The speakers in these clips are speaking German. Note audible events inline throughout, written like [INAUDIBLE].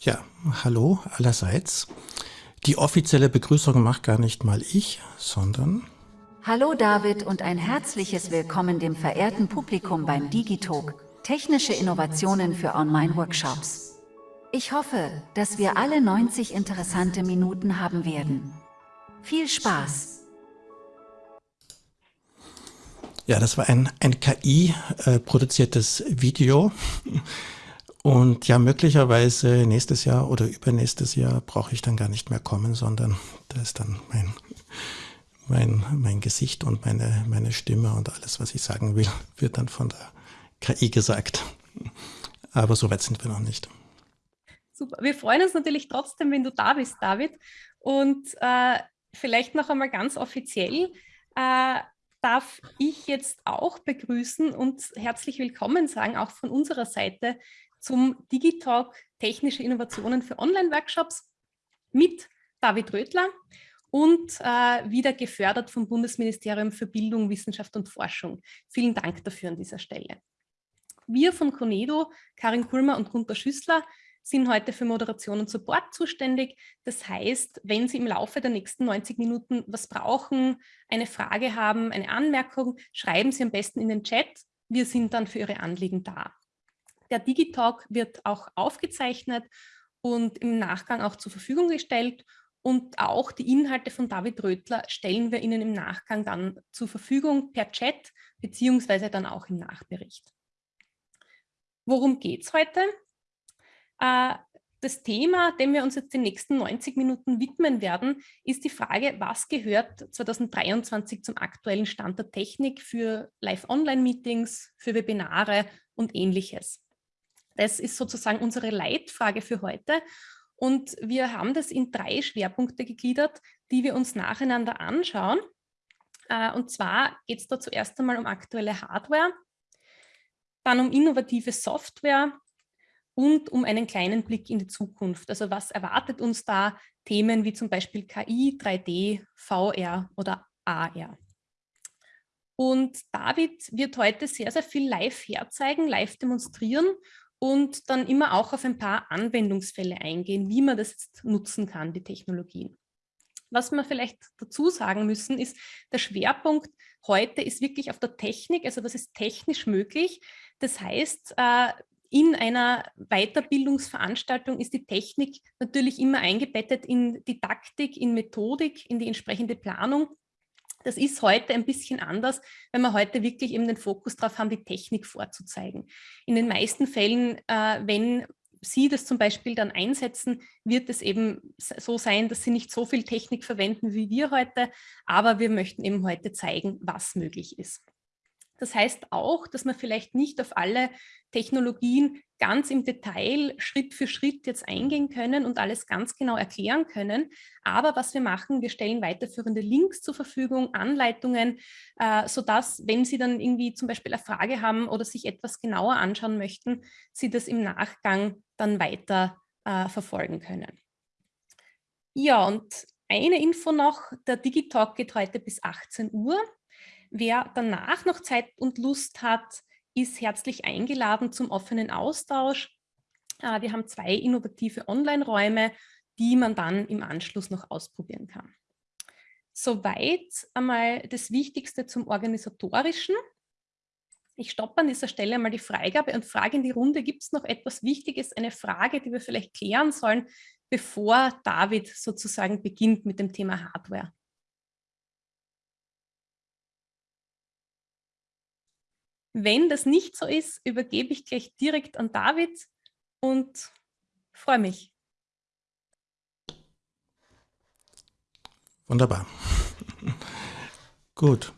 Ja, hallo allerseits. Die offizielle Begrüßung macht gar nicht mal ich, sondern... Hallo David und ein herzliches Willkommen dem verehrten Publikum beim Digitalk, technische Innovationen für Online-Workshops. Ich hoffe, dass wir alle 90 interessante Minuten haben werden. Viel Spaß! Ja, das war ein, ein KI-produziertes äh, Video. Und ja, möglicherweise nächstes Jahr oder übernächstes Jahr brauche ich dann gar nicht mehr kommen, sondern da ist dann mein, mein, mein Gesicht und meine, meine Stimme und alles, was ich sagen will, wird dann von der KI gesagt. Aber so weit sind wir noch nicht. Super. Wir freuen uns natürlich trotzdem, wenn du da bist, David. Und äh, vielleicht noch einmal ganz offiziell äh, darf ich jetzt auch begrüßen und herzlich willkommen sagen, auch von unserer Seite, zum Digitalk Technische Innovationen für Online-Workshops mit David Rödler und äh, wieder gefördert vom Bundesministerium für Bildung, Wissenschaft und Forschung. Vielen Dank dafür an dieser Stelle. Wir von Conedo, Karin Kulmer und Gunter Schüssler, sind heute für Moderation und Support zuständig. Das heißt, wenn Sie im Laufe der nächsten 90 Minuten was brauchen, eine Frage haben, eine Anmerkung, schreiben Sie am besten in den Chat. Wir sind dann für Ihre Anliegen da. Der Digitalk wird auch aufgezeichnet und im Nachgang auch zur Verfügung gestellt. Und auch die Inhalte von David Rötler stellen wir Ihnen im Nachgang dann zur Verfügung per Chat, beziehungsweise dann auch im Nachbericht. Worum geht es heute? Äh, das Thema, dem wir uns jetzt die nächsten 90 Minuten widmen werden, ist die Frage, was gehört 2023 zum aktuellen Stand der Technik für Live-Online-Meetings, für Webinare und ähnliches. Das ist sozusagen unsere Leitfrage für heute. Und wir haben das in drei Schwerpunkte gegliedert, die wir uns nacheinander anschauen. Äh, und zwar geht es da zuerst einmal um aktuelle Hardware, dann um innovative Software und um einen kleinen Blick in die Zukunft. Also was erwartet uns da? Themen wie zum Beispiel KI, 3D, VR oder AR. Und David wird heute sehr, sehr viel live herzeigen, live demonstrieren und dann immer auch auf ein paar Anwendungsfälle eingehen, wie man das jetzt nutzen kann, die Technologien. Was wir vielleicht dazu sagen müssen, ist, der Schwerpunkt heute ist wirklich auf der Technik, also was ist technisch möglich. Das heißt, äh, in einer Weiterbildungsveranstaltung ist die Technik natürlich immer eingebettet in Didaktik, in Methodik, in die entsprechende Planung das ist heute ein bisschen anders, wenn wir heute wirklich eben den Fokus darauf haben, die Technik vorzuzeigen. In den meisten Fällen, äh, wenn Sie das zum Beispiel dann einsetzen, wird es eben so sein, dass Sie nicht so viel Technik verwenden wie wir heute, aber wir möchten eben heute zeigen, was möglich ist. Das heißt auch, dass man vielleicht nicht auf alle Technologien ganz im Detail Schritt für Schritt jetzt eingehen können und alles ganz genau erklären können. Aber was wir machen, wir stellen weiterführende Links zur Verfügung, Anleitungen, äh, sodass, wenn Sie dann irgendwie zum Beispiel eine Frage haben oder sich etwas genauer anschauen möchten, Sie das im Nachgang dann weiter äh, verfolgen können. Ja, und eine Info noch, der Digitalk geht heute bis 18 Uhr. Wer danach noch Zeit und Lust hat, ist herzlich eingeladen zum offenen Austausch. Äh, wir haben zwei innovative Online-Räume, die man dann im Anschluss noch ausprobieren kann. Soweit einmal das Wichtigste zum Organisatorischen. Ich stoppe an dieser Stelle mal die Freigabe und frage in die Runde, gibt es noch etwas Wichtiges, eine Frage, die wir vielleicht klären sollen, bevor David sozusagen beginnt mit dem Thema Hardware? Wenn das nicht so ist, übergebe ich gleich direkt an David und freue mich. Wunderbar. Gut.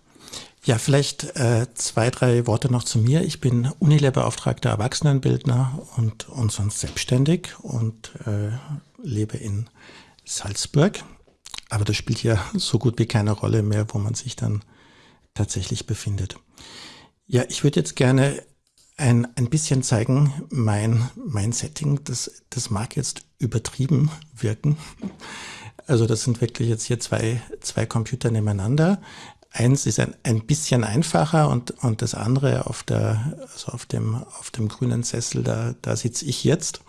Ja, vielleicht äh, zwei, drei Worte noch zu mir. Ich bin Unilehrbeauftragter Erwachsenenbildner und, und sonst selbstständig und äh, lebe in Salzburg. Aber das spielt ja so gut wie keine Rolle mehr, wo man sich dann tatsächlich befindet. Ja, ich würde jetzt gerne ein, ein bisschen zeigen, mein, mein Setting, das, das mag jetzt übertrieben wirken. Also das sind wirklich jetzt hier zwei, zwei Computer nebeneinander. Eins ist ein, ein bisschen einfacher und, und das andere auf, der, also auf, dem, auf dem grünen Sessel, da, da sitze ich jetzt,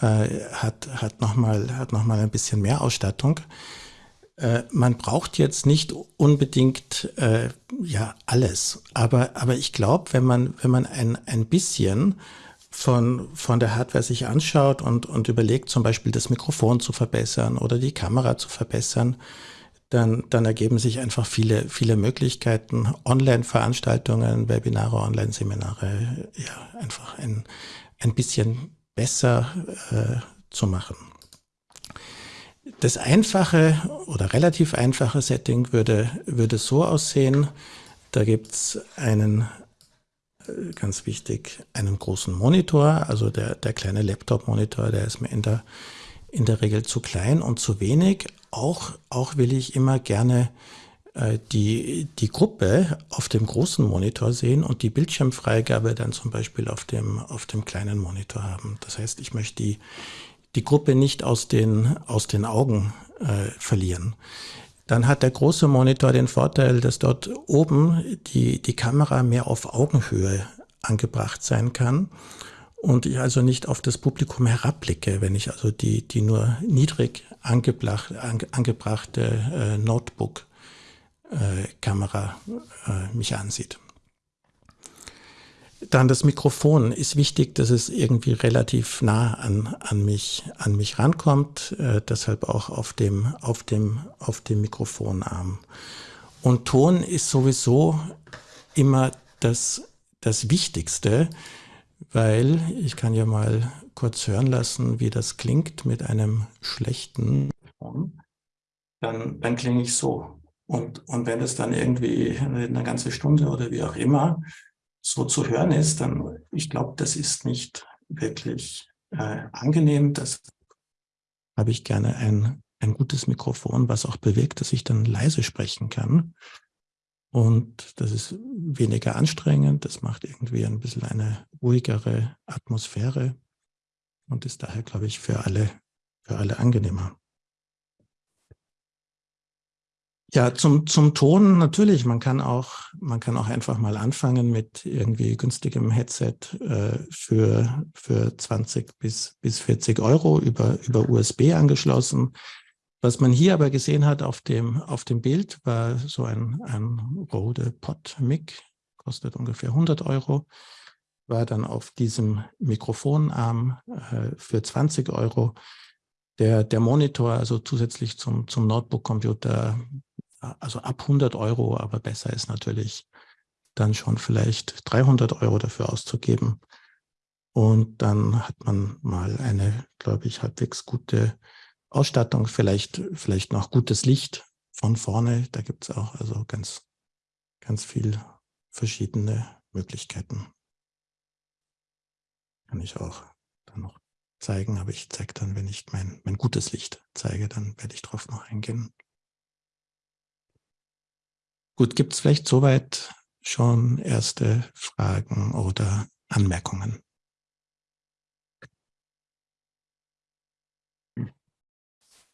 äh, hat, hat nochmal hat noch ein bisschen mehr Ausstattung. Äh, man braucht jetzt nicht unbedingt äh, ja alles, aber, aber ich glaube, wenn man, wenn man ein, ein bisschen von, von der Hardware sich anschaut und, und überlegt, zum Beispiel das Mikrofon zu verbessern oder die Kamera zu verbessern, dann, dann ergeben sich einfach viele, viele Möglichkeiten, Online-Veranstaltungen, Webinare, Online-Seminare, ja, einfach ein, ein bisschen besser äh, zu machen. Das einfache oder relativ einfache Setting würde, würde so aussehen, da gibt es einen, äh, ganz wichtig, einen großen Monitor, also der, der kleine Laptop-Monitor, der ist mir in der, in der Regel zu klein und zu wenig. Auch, auch will ich immer gerne äh, die, die Gruppe auf dem großen Monitor sehen und die Bildschirmfreigabe dann zum Beispiel auf dem, auf dem kleinen Monitor haben. Das heißt, ich möchte die, die Gruppe nicht aus den, aus den Augen äh, verlieren. Dann hat der große Monitor den Vorteil, dass dort oben die, die Kamera mehr auf Augenhöhe angebracht sein kann und ich also nicht auf das Publikum herabblicke, wenn ich also die, die nur niedrig angebracht, ange, angebrachte äh, Notebook-Kamera äh, äh, mich ansieht. Dann das Mikrofon ist wichtig, dass es irgendwie relativ nah an, an, mich, an mich rankommt, äh, deshalb auch auf dem, auf, dem, auf dem Mikrofonarm. Und Ton ist sowieso immer das, das Wichtigste, weil ich kann ja mal kurz hören lassen, wie das klingt mit einem schlechten Ton. Dann, dann klinge ich so. Und, und wenn es dann irgendwie eine ganze Stunde oder wie auch immer so zu hören ist, dann, ich glaube, das ist nicht wirklich äh, angenehm. Das habe ich gerne ein, ein gutes Mikrofon, was auch bewirkt, dass ich dann leise sprechen kann. Und das ist weniger anstrengend, das macht irgendwie ein bisschen eine ruhigere Atmosphäre und ist daher, glaube ich, für alle, für alle angenehmer. Ja, zum, zum Ton natürlich. Man kann auch, man kann auch einfach mal anfangen mit irgendwie günstigem Headset äh, für, für 20 bis, bis 40 Euro über, über USB angeschlossen. Was man hier aber gesehen hat auf dem, auf dem Bild, war so ein, ein Rode Pod Mic, kostet ungefähr 100 Euro, war dann auf diesem Mikrofonarm äh, für 20 Euro. Der, der Monitor, also zusätzlich zum, zum Notebook-Computer, also ab 100 Euro, aber besser ist natürlich dann schon vielleicht 300 Euro dafür auszugeben. Und dann hat man mal eine, glaube ich, halbwegs gute Ausstattung, vielleicht, vielleicht noch gutes Licht von vorne. Da gibt es auch also ganz, ganz viel verschiedene Möglichkeiten. Kann ich auch dann noch zeigen, aber ich zeige dann, wenn ich mein, mein gutes Licht zeige, dann werde ich darauf noch eingehen. Gut, gibt es vielleicht soweit schon erste Fragen oder Anmerkungen?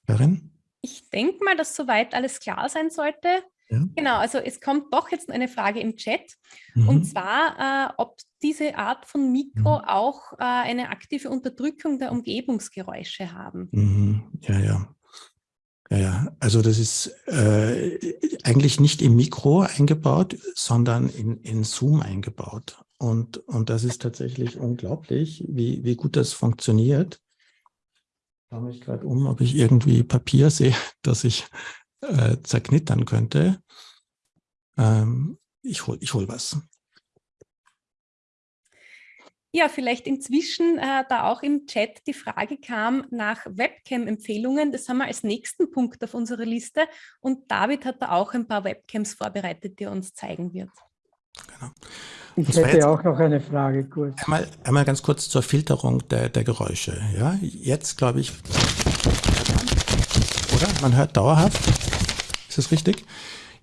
Karin? Ich denke mal, dass soweit alles klar sein sollte. Ja. Genau, also es kommt doch jetzt eine Frage im Chat mhm. und zwar, äh, ob diese Art von Mikro mhm. auch äh, eine aktive Unterdrückung der Umgebungsgeräusche haben. Mhm. Ja, ja. Ja, ja, also das ist äh, eigentlich nicht im Mikro eingebaut, sondern in, in Zoom eingebaut. Und, und das ist tatsächlich unglaublich, wie, wie gut das funktioniert. Ich schaue mich gerade um, ob ich irgendwie Papier [LAUGHS] sehe, das ich äh, zerknittern könnte. Ähm, ich hole ich hol was. Ja, vielleicht inzwischen, äh, da auch im Chat die Frage kam nach Webcam-Empfehlungen. Das haben wir als nächsten Punkt auf unserer Liste. Und David hat da auch ein paar Webcams vorbereitet, die er uns zeigen wird. Genau. Ich hätte auch noch eine Frage kurz. Einmal, einmal ganz kurz zur Filterung der, der Geräusche. Ja, jetzt glaube ich, oder? Man hört dauerhaft. Ist das richtig?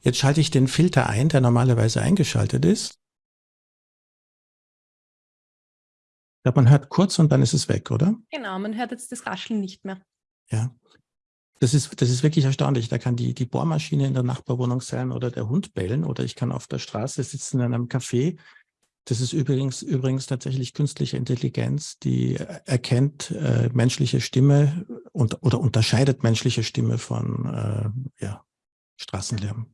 Jetzt schalte ich den Filter ein, der normalerweise eingeschaltet ist. Ja, man hört kurz und dann ist es weg, oder? Genau, man hört jetzt das Rascheln nicht mehr. Ja. Das ist, das ist wirklich erstaunlich. Da kann die, die Bohrmaschine in der Nachbarwohnung sein oder der Hund bellen oder ich kann auf der Straße sitzen in einem Café. Das ist übrigens, übrigens tatsächlich künstliche Intelligenz, die erkennt äh, menschliche Stimme und, oder unterscheidet menschliche Stimme von äh, ja, Straßenlärm.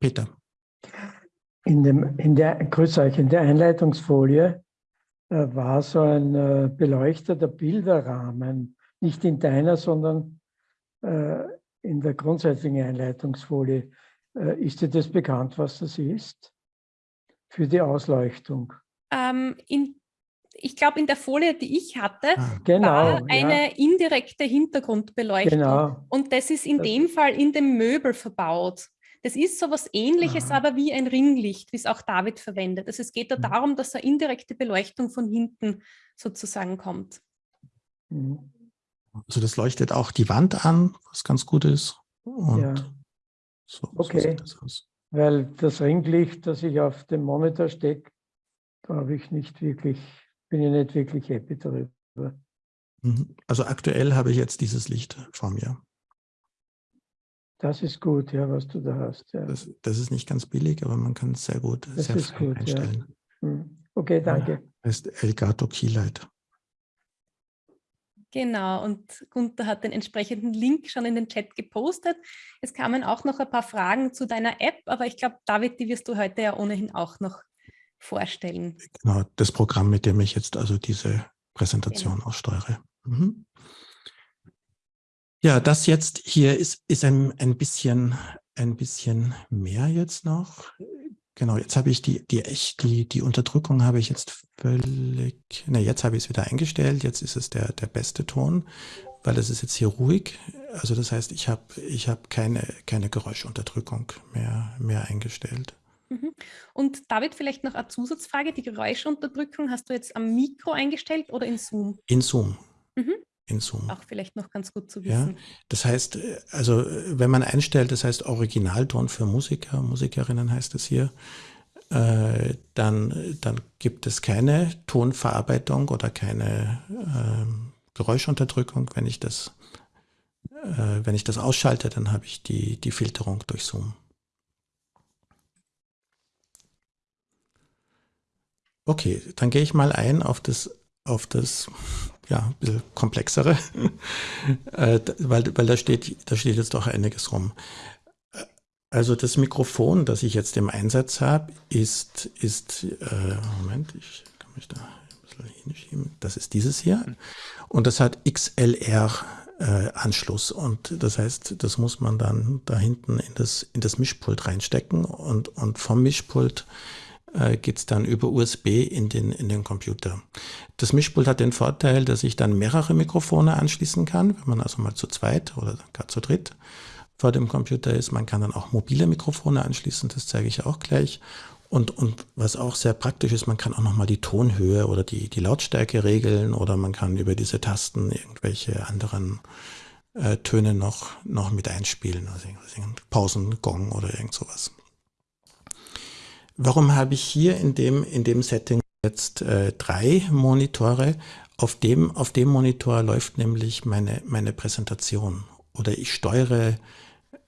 Peter. In, dem, in, der, grüß euch, in der Einleitungsfolie war so ein äh, beleuchteter Bilderrahmen nicht in deiner, sondern äh, in der grundsätzlichen Einleitungsfolie. Äh, ist dir das bekannt, was das ist für die Ausleuchtung? Ähm, in, ich glaube, in der Folie, die ich hatte, ah, genau, war eine ja. indirekte Hintergrundbeleuchtung. Genau. Und das ist in das dem Fall in dem Möbel verbaut. Das ist so was ähnliches, Aha. aber wie ein Ringlicht, wie es auch David verwendet. Also es geht da mhm. darum, dass eine indirekte Beleuchtung von hinten sozusagen kommt. Mhm. Also das leuchtet auch die Wand an, was ganz gut ist. Und ja. so, okay. So das Weil das Ringlicht, das ich auf dem Monitor stecke, da habe ich nicht wirklich, bin ich nicht wirklich happy darüber. Mhm. Also aktuell habe ich jetzt dieses Licht vor mir. Das ist gut, ja, was du da hast. Ja. Das, das ist nicht ganz billig, aber man kann es sehr gut, das sehr ist gut, einstellen. Ja. Hm. Okay, danke. Ja, heißt Elgato Keylight. Genau, und Gunther hat den entsprechenden Link schon in den Chat gepostet. Es kamen auch noch ein paar Fragen zu deiner App, aber ich glaube, David, die wirst du heute ja ohnehin auch noch vorstellen. Genau, das Programm, mit dem ich jetzt also diese Präsentation genau. aussteuere. Mhm. Ja, das jetzt hier ist, ist ein, ein, bisschen, ein bisschen mehr jetzt noch. Genau, jetzt habe ich die, die echt, die, die Unterdrückung habe ich jetzt völlig, ne, jetzt habe ich es wieder eingestellt, jetzt ist es der, der beste Ton, weil es ist jetzt hier ruhig. Also das heißt, ich habe, ich habe keine, keine Geräuschunterdrückung mehr, mehr eingestellt. Mhm. Und David, vielleicht noch eine Zusatzfrage. Die Geräuschunterdrückung hast du jetzt am Mikro eingestellt oder in Zoom? In Zoom. Mhm in Zoom. Auch vielleicht noch ganz gut zu wissen. Ja, das heißt, äh, also äh, wenn man einstellt, das heißt Originalton für Musiker, Musikerinnen heißt es hier, äh, dann, dann gibt es keine Tonverarbeitung oder keine äh, Geräuschunterdrückung. Wenn ich das, äh, wenn ich das ausschalte, dann habe ich die, die Filterung durch Zoom. Okay, dann gehe ich mal ein auf das, auf das ja, ein bisschen komplexere, [LAUGHS] äh, weil, weil da steht, da steht jetzt auch einiges rum. Also das Mikrofon, das ich jetzt im Einsatz habe, ist, ist äh, Moment, ich kann mich da ein bisschen hinschieben, das ist dieses hier. Und das hat XLR äh, und das heißt, das muss man dann da hinten in das, in das Mischpult reinstecken. Und, und vom Mischpult äh, geht es dann über USB in den, in den Computer. Das Mischpult hat den Vorteil, dass ich dann mehrere Mikrofone anschließen kann, wenn man also mal zu zweit oder gar zu dritt vor dem Computer ist. Man kann dann auch mobile Mikrofone anschließen, das zeige ich auch gleich. Und, und was auch sehr praktisch ist, man kann auch nochmal die Tonhöhe oder die, die Lautstärke regeln oder man kann über diese Tasten irgendwelche anderen äh, Töne noch, noch mit einspielen, also Pausen, Gong oder irgend sowas. Warum habe ich hier in dem, in dem Setting jetzt äh, drei Monitore? Auf dem, auf dem Monitor läuft nämlich meine, meine Präsentation oder ich steuere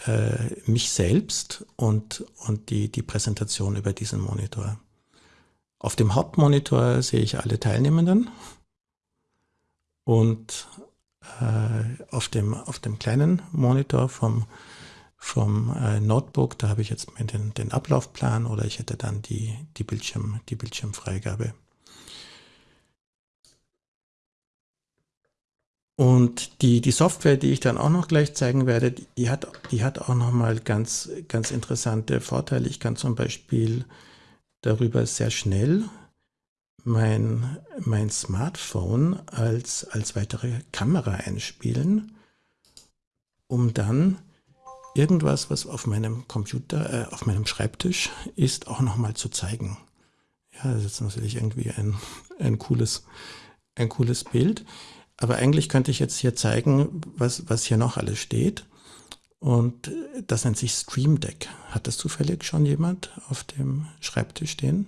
äh, mich selbst und, und die, die Präsentation über diesen Monitor. Auf dem Hauptmonitor sehe ich alle Teilnehmenden und äh, auf, dem, auf dem kleinen Monitor vom, vom äh, Notebook, da habe ich jetzt den, den Ablaufplan oder ich hätte dann die, die, Bildschirm, die Bildschirmfreigabe. Und die, die Software, die ich dann auch noch gleich zeigen werde, die hat, die hat auch nochmal ganz, ganz interessante Vorteile. Ich kann zum Beispiel darüber sehr schnell mein, mein Smartphone als, als weitere Kamera einspielen, um dann irgendwas, was auf meinem Computer, äh, auf meinem Schreibtisch ist, auch nochmal zu zeigen. Ja, das ist natürlich irgendwie ein, ein, cooles, ein cooles Bild. Aber eigentlich könnte ich jetzt hier zeigen, was, was hier noch alles steht. Und das nennt sich Stream Deck. Hat das zufällig schon jemand auf dem Schreibtisch stehen?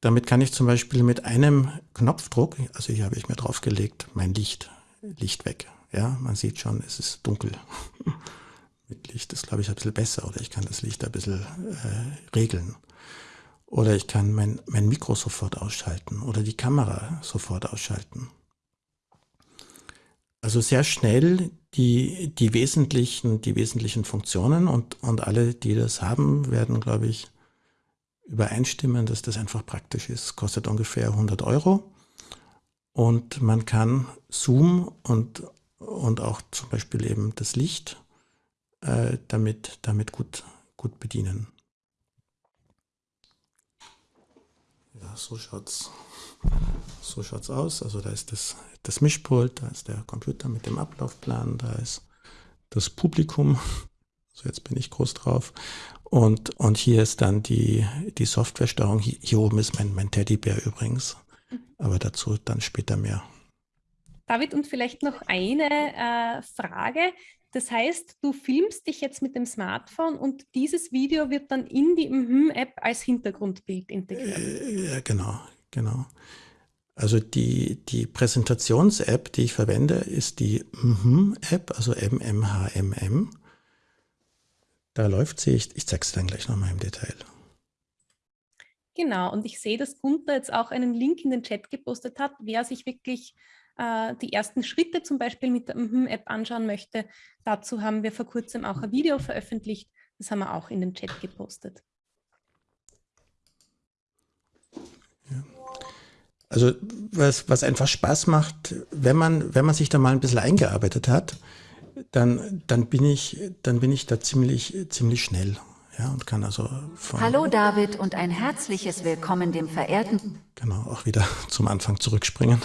damit kann ich zum Beispiel mit einem Knopfdruck, also hier habe ich mir draufgelegt, mein Licht, Licht weg. Ja, man sieht schon, es ist dunkel. [LAUGHS] mit Licht ist, glaube ich, ein bisschen besser oder ich kann das Licht ein bisschen äh, regeln. Oder ich kann mein, mein Mikro sofort ausschalten oder die Kamera sofort ausschalten. Also sehr schnell die, die, wesentlichen, die wesentlichen Funktionen und, und alle, die das haben, werden, glaube ich, übereinstimmen, dass das einfach praktisch ist. Kostet ungefähr 100 Euro und man kann Zoom und, und auch zum Beispiel eben das Licht äh, damit, damit gut, gut bedienen. Ja, so schaut's so schaut's aus. Also da ist das, das Mischpult, da ist der Computer mit dem Ablaufplan, da ist das Publikum. So jetzt bin ich groß drauf. Und, und hier ist dann die, die Softwaresteuerung. Hier, hier oben ist mein, mein Teddybär übrigens. Aber dazu dann später mehr. David, und vielleicht noch eine äh, Frage. Das heißt, du filmst dich jetzt mit dem Smartphone und dieses Video wird dann in die MHM-App als Hintergrundbild integriert. Äh, ja, genau, genau. Also die, die Präsentations-App, die ich verwende, ist die MHM-App, also MMHMM. Da läuft sie, ich, ich zeige es dann gleich nochmal im Detail. Genau, und ich sehe, dass Gunther jetzt auch einen Link in den Chat gepostet hat, wer sich wirklich äh, die ersten Schritte zum Beispiel mit der MHM-App anschauen möchte. Dazu haben wir vor kurzem auch ein Video veröffentlicht, das haben wir auch in den Chat gepostet. Also was, was einfach Spaß macht, wenn man, wenn man sich da mal ein bisschen eingearbeitet hat, dann, dann, bin, ich, dann bin ich da ziemlich, ziemlich schnell. Ja, und kann also Hallo David und ein herzliches Willkommen dem verehrten. Genau, auch wieder zum Anfang zurückspringen.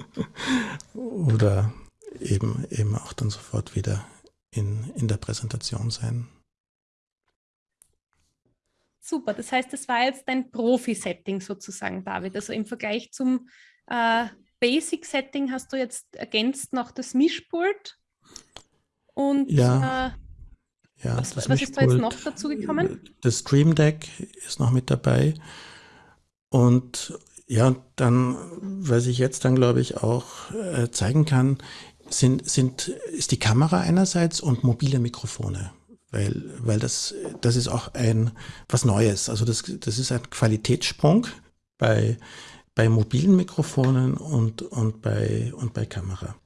[LAUGHS] Oder eben, eben auch dann sofort wieder in, in der Präsentation sein. Super, das heißt, das war jetzt dein Profi-Setting sozusagen, David. Also im Vergleich zum äh, Basic-Setting hast du jetzt ergänzt noch das Mischpult. Und ja, äh, ja, was, was ist da jetzt noch dazu gekommen? Das Stream Deck ist noch mit dabei. Und ja, dann, was ich jetzt dann, glaube ich, auch äh, zeigen kann, sind, sind, ist die Kamera einerseits und mobile Mikrofone weil, weil das, das ist auch ein was Neues. Also das, das ist ein Qualitätssprung bei, bei mobilen Mikrofonen und, und, bei, und bei Kamera.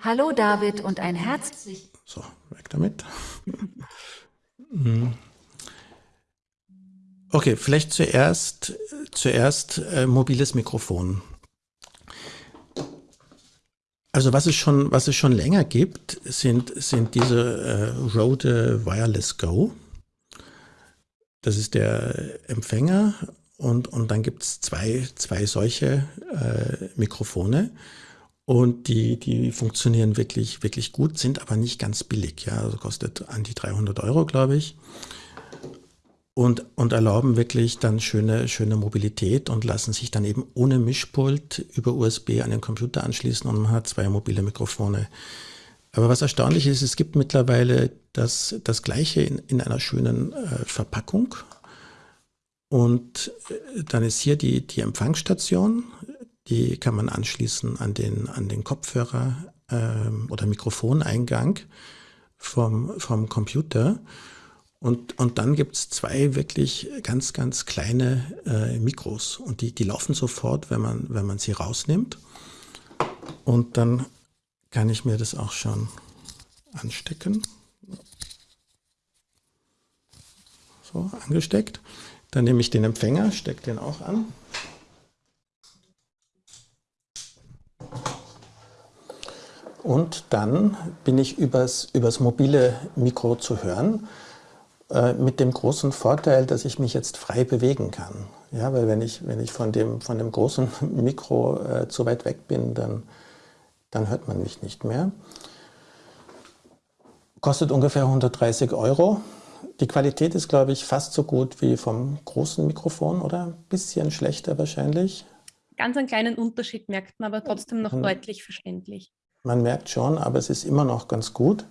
Hallo David und ein herzlich. So, weg damit. Mhm. [LAUGHS] okay, vielleicht zuerst, zuerst äh, mobiles Mikrofon. Also was es schon, was es schon länger gibt, sind, sind diese äh, Rode Wireless Go. Das ist der Empfänger und, und dann gibt es zwei, zwei solche äh, Mikrofone und die, die funktionieren wirklich, wirklich gut, sind aber nicht ganz billig. Ja, also kostet an die 300 Euro, glaube ich und, und erlauben wirklich dann schöne, schöne Mobilität und lassen sich dann eben ohne Mischpult über USB an den Computer anschließen und man hat zwei mobile Mikrofone. Aber was erstaunlich ist, es gibt mittlerweile das, das gleiche in, in einer schönen äh, Verpackung. Und äh, dann ist hier die, die Empfangsstation, die kann man anschließen an den, an den Kopfhörer äh, oder Mikrofoneingang vom, vom Computer. Und, und dann gibt es zwei wirklich ganz, ganz kleine äh, Mikros und die, die laufen sofort, wenn man, wenn man sie rausnimmt. Und dann kann ich mir das auch schon anstecken. So, angesteckt. Dann nehme ich den Empfänger, stecke den auch an. Und dann bin ich übers, übers mobile Mikro zu hören. Äh, mit dem großen Vorteil, dass ich mich jetzt frei bewegen kann. Ja, weil wenn ich, wenn ich von, dem, von dem großen [LAUGHS] Mikro äh, zu weit weg bin, dann, dann hört man mich nicht mehr. Kostet ungefähr 130 Euro. Die Qualität ist, glaube ich, fast so gut wie vom großen Mikrofon oder ein bisschen schlechter wahrscheinlich. Ganz einen kleinen Unterschied merkt man, aber trotzdem noch man, deutlich verständlich. Man merkt schon, aber es ist immer noch ganz gut.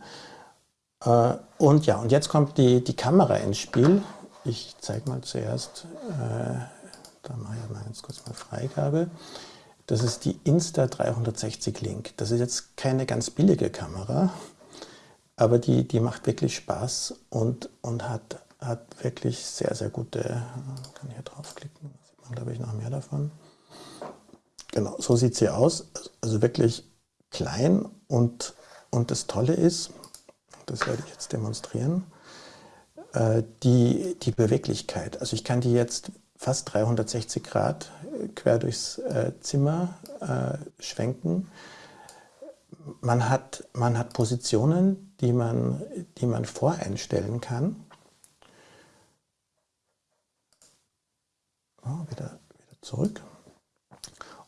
Äh, und ja, und jetzt kommt die, die Kamera ins Spiel. ich zeige mal zuerst, äh, da mache ich mal ganz kurz mal Freigabe. Das ist die Insta360 Link. Das ist jetzt keine ganz billige Kamera, aber die, die macht wirklich Spaß und, und hat, hat wirklich sehr, sehr gute, ich kann hier draufklicken, sieht man glaube ich noch mehr davon. Genau, so sieht sie aus, also wirklich klein und, und das Tolle ist, das werde ich jetzt demonstrieren, äh, die, die Beweglichkeit. Also ich kann die jetzt fast 360 Grad äh, quer durchs äh, Zimmer schwenken. Man hat, man hat Positionen, die man, die man voreinstellen kann. Oh, wieder, wieder zurück.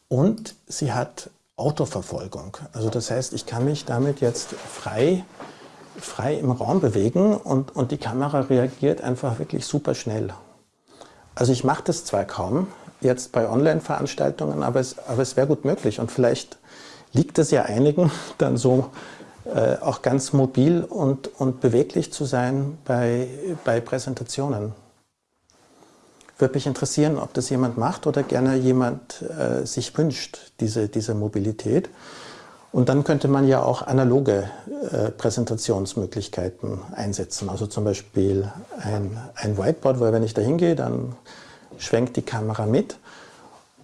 Und sie hat Autoverfolgung. Also das heißt, ich kann mich damit jetzt frei, frei im Raum bewegen und, und die Kamera reagiert einfach wirklich super schnell. Also ich mache das zwar kaum jetzt bei Online-Veranstaltungen, aber es, aber es wäre gut möglich und vielleicht liegt es ja einigen [LAUGHS] dann so äh, auch ganz mobil und, und beweglich zu sein bei, bei Präsentationen. Würde mich interessieren, ob das jemand macht oder gerne jemand äh, sich wünscht, diese, diese Mobilität. Und dann könnte man ja auch analoge äh, Präsentationsmöglichkeiten einsetzen. Also zum Beispiel ein, ein Whiteboard, weil wenn ich da hingehe, dann schwenkt die Kamera mit.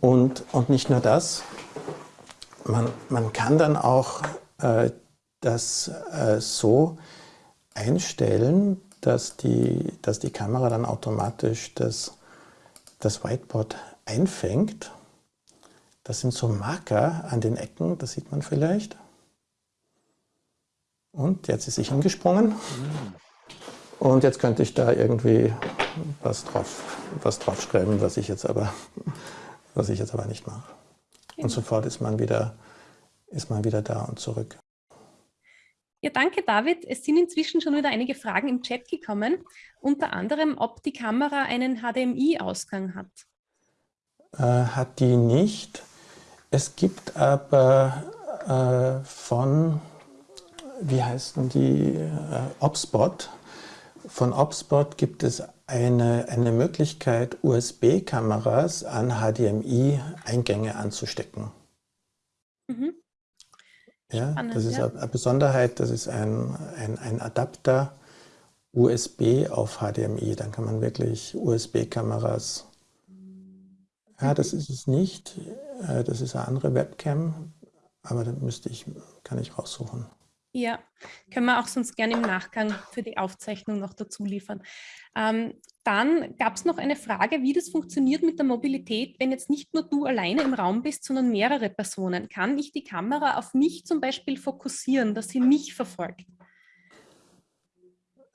Und, und nicht nur das, man, man kann dann auch äh, das äh, so einstellen, dass die, dass die Kamera dann automatisch das, das Whiteboard einfängt das sind so Marker an den Ecken, das sieht man vielleicht. Und jetzt ist sie hingesprungen. Und jetzt könnte ich da irgendwie was drauf, was drauf schreiben, was ich jetzt aber, was ich jetzt aber nicht mache. Und sofort ist man wieder, ist man wieder da und zurück. Ja, danke David. Es sind inzwischen schon wieder einige Fragen im Chat gekommen, unter anderem, ob die Kamera einen HDMI-Ausgang hat. Äh, hat die nicht. Es gibt aber äh, von, wie heißen die, äh, Opspot. Von Opspot gibt es eine, eine Möglichkeit, USB-Kameras an HDMI-Eingänge anzustecken. Mhm. Ja, Spannend, das ist ja. eine Besonderheit, das ist ein, ein, ein Adapter USB auf HDMI. Dann kann man wirklich USB-Kameras ja, das ist es nicht. Äh, das ist eine andere Webcam, aber da müsste ich, kann ich raussuchen. Ja, können wir auch sonst gerne im Nachgang für die Aufzeichnung noch dazu liefern. Ähm, dann gab es noch eine Frage, wie das funktioniert mit der Mobilität, wenn jetzt nicht nur du alleine im Raum bist, sondern mehrere Personen. Kann ich die Kamera auf mich zum Beispiel fokussieren, dass sie mich verfolgt?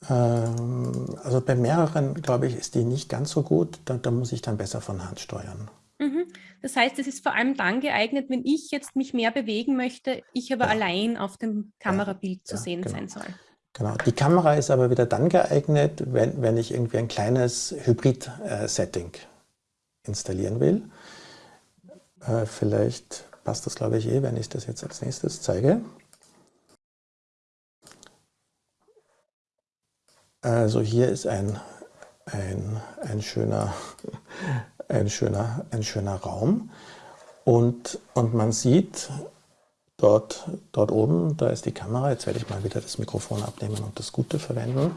Ähm, also bei mehreren, glaube ich, ist die nicht ganz so gut. Da, da muss ich dann besser von Hand steuern. Mhm. Das heißt, es ist vor allem dann geeignet, wenn ich jetzt mich mehr bewegen möchte, ich aber ja. allein auf dem Kamerabild ja, zu sehen genau. sein soll. Genau. Die Kamera ist aber wieder dann geeignet, wenn, wenn ich irgendwie ein kleines Hybrid-Setting äh, installieren will. Äh, vielleicht passt das, glaube ich, eh, wenn ich das jetzt als nächstes zeige. Also hier ist ein, ein, ein, schöner, [LAUGHS] ein, schöner, ein schöner Raum und, und man sieht dort, dort oben, da ist die Kamera, jetzt werde ich mal wieder das Mikrofon abnehmen und das Gute verwenden.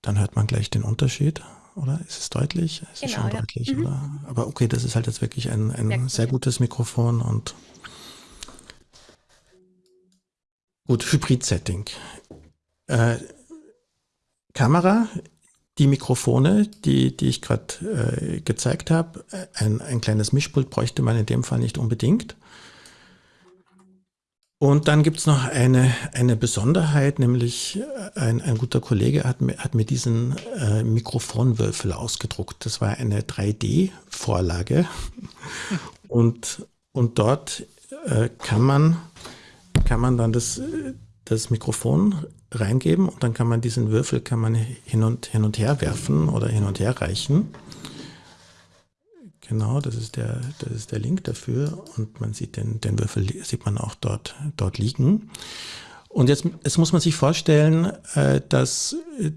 Dann hört man gleich den Unterschied, oder? Ist es deutlich? Es genau, ist schon ja. deutlich, mhm. oder? Aber okay, das ist halt jetzt wirklich ein, ein sehr gutes Mikrofon und gut, Hybrid-Setting. Äh, Kamera, die Mikrofone, die, die ich gerade äh, gezeigt habe, ein, ein kleines Mischpult bräuchte man in dem Fall nicht unbedingt. Und dann gibt es noch eine, eine Besonderheit, nämlich äh, ein, ein guter Kollege hat mir, hat mir diesen äh, Mikrofonwürfel ausgedruckt. Das war eine 3D-Vorlage [LAUGHS] und, und dort äh, kann, man, kann man dann das, das Mikrofon reingeben und dann kann man diesen Würfel kann man hin und, hin und her werfen oder hin und her reichen. Genau, das ist der, das ist der Link dafür und man sieht den, den Würfel sieht man auch dort, dort liegen. Und jetzt, jetzt muss man sich vorstellen, äh, dass, äh,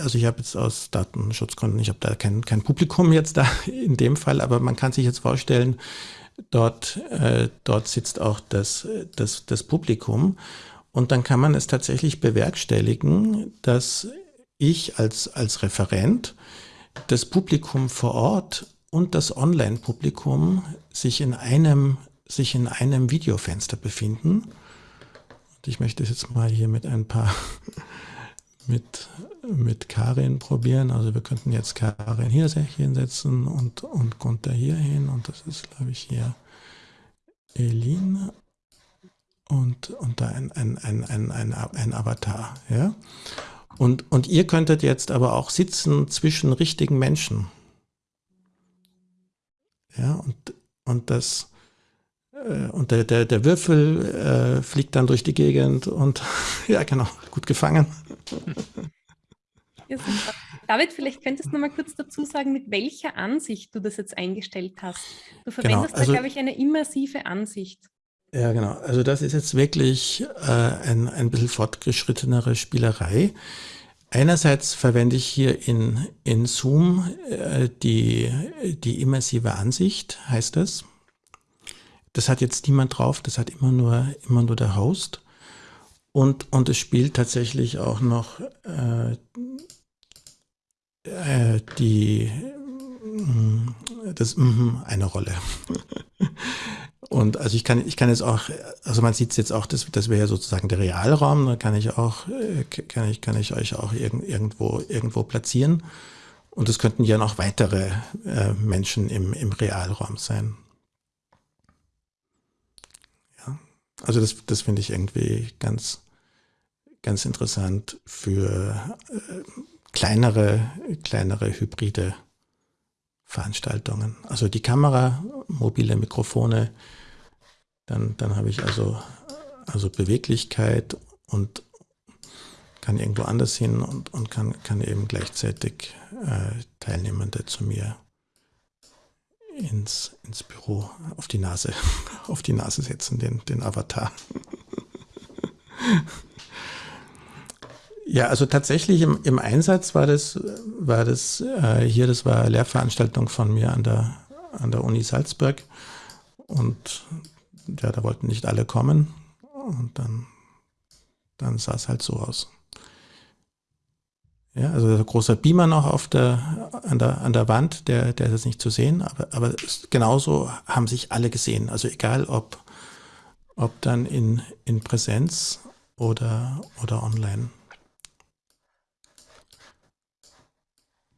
also ich habe jetzt aus Datenschutzgründen, ich habe da kein, kein Publikum jetzt da [LAUGHS] in dem Fall, aber man kann sich jetzt vorstellen, dort, äh, dort sitzt auch das, das, das Publikum. Und dann kann man es tatsächlich bewerkstelligen, dass ich als, als Referent das Publikum vor Ort und das Online-Publikum sich in einem, sich in einem Videofenster befinden ich möchte es jetzt mal hier mit ein paar [LAUGHS] mit, mit Karin probieren. Also wir könnten jetzt Karin hier hinsetzen und, und Gunther hier hin. Und das ist, glaube ich, hier Elin und, und da ein, ein, ein, ein, ein, ein Avatar. Ja? Und, und ihr könntet jetzt aber auch sitzen zwischen richtigen Menschen. Ja, und, und das, äh, und der, der, der Würfel äh, fliegt dann durch die Gegend und [LAUGHS] ja, genau, gut gefangen. Ja, David, vielleicht könntest du noch mal kurz dazu sagen, mit welcher Ansicht du das jetzt eingestellt hast. Du genau, verwendest genau, also, da, glaube ich, eine immersive Ansicht. Ja, genau. Also das ist jetzt wirklich äh, ein, ein bisschen fortgeschrittenere Spielerei. Einerseits verwende ich hier in, in Zoom äh, die, die immersive Ansicht, heißt das. Das hat jetzt niemand drauf, das hat immer nur, immer nur der Host. Und, und es spielt tatsächlich auch noch äh, äh, die mm, das mm, eine Rolle. [LAUGHS] Und also ich kann, ich kann jetzt auch, also man sieht es jetzt auch, das, das wäre ja sozusagen der Realraum, da kann ich auch, äh, kann ich, kann ich euch auch irg irgendwo, irgendwo platzieren. Und es könnten ja noch weitere äh, Menschen im, im Realraum sein. Also das, das finde ich irgendwie ganz, ganz interessant für äh, kleinere, kleinere hybride Veranstaltungen. Also die Kamera, mobile Mikrofone, dann, dann habe ich also, also Beweglichkeit und kann irgendwo anders hin und, und kann, kann eben gleichzeitig äh, Teilnehmende zu mir ins, ins Büro auf die Nase, [LAUGHS] auf die Nase setzen, den, den Avatar. Ja, also tatsächlich im, im Einsatz war das, war das äh, hier, das war eine Lehrveranstaltung von mir an der, an der Uni Salzburg. Und ja, da wollten nicht alle kommen. Und dann, dann sah es halt so aus. Ja, also ein großer Beamer noch auf der, an, der, an der Wand, der, der ist jetzt nicht zu sehen, aber, aber genauso haben sich alle gesehen. Also egal ob, ob dann in, in Präsenz oder, oder online.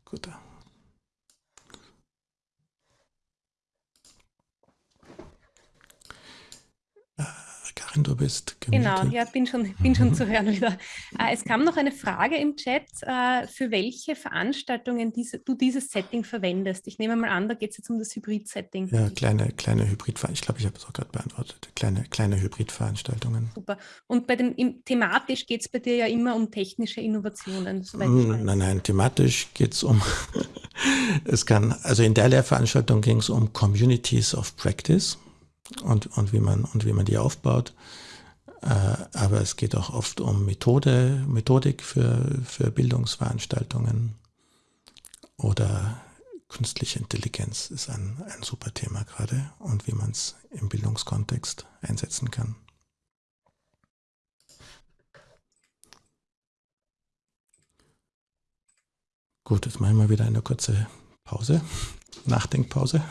Gut. Karin, du bist gemütet. Genau, ja, bin schon, bin schon zu hören wieder. Äh, es kam noch eine Frage im Chat, äh, für welche Veranstaltungen diese, du dieses Setting verwendest. Ich nehme mal an, da geht es jetzt um das Hybrid-Setting. Ja, kleine, kleine hybrid Ich glaube, ich habe es auch gerade beantwortet. Kleine, kleine Hybrid-Veranstaltungen. Super. Und bei dem, im, thematisch geht es bei dir ja immer um technische Innovationen. Mm, nein, nein, thematisch geht es um, [LAUGHS] es kann, also in der Lehrveranstaltung ging es um Communities of Practice und, und, wie, man, und wie man die aufbaut. Äh, aber es geht auch oft um Methode, Methodik für, für Bildungsveranstaltungen oder künstliche Intelligenz ist ein, ein super Thema gerade und wie man es im Bildungskontext einsetzen kann. Gut, jetzt machen wir wieder eine kurze Pause, [LAUGHS] Nachdenkpause.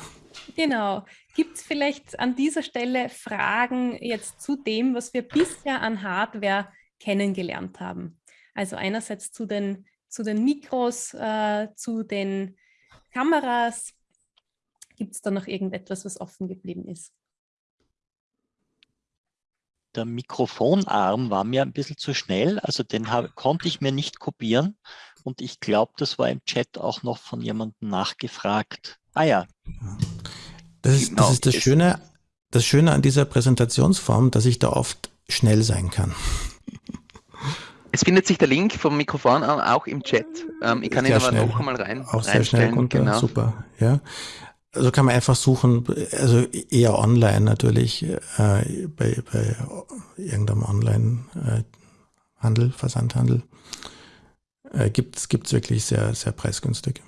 Genau. Gibt es vielleicht an dieser Stelle Fragen jetzt zu dem, was wir bisher an Hardware kennengelernt haben? Also einerseits zu den, zu den Mikros, äh, zu den Kameras. Gibt es da noch irgendetwas, was offen geblieben ist? Der Mikrofonarm war mir ein bisschen zu schnell, also den konnte ich mir nicht kopieren. Und ich glaube, das war im Chat auch noch von jemandem nachgefragt. Ah ja. Das ist, genau. das ist das Schöne, das Schöne an dieser Präsentationsform, dass ich da oft schnell sein kann. [LAUGHS] Es findet sich der Link vom Mikrofon an, auch im Chat. Ähm, ich kann ihn aber schnell. noch einmal rein. Auch sehr schnell runter, genau. super. Ja. Also kann man einfach suchen, also eher online natürlich, äh, bei, bei irgendeinem Online, äh, Handel, Versandhandel, äh, gibt es wirklich sehr, sehr preisgünstig.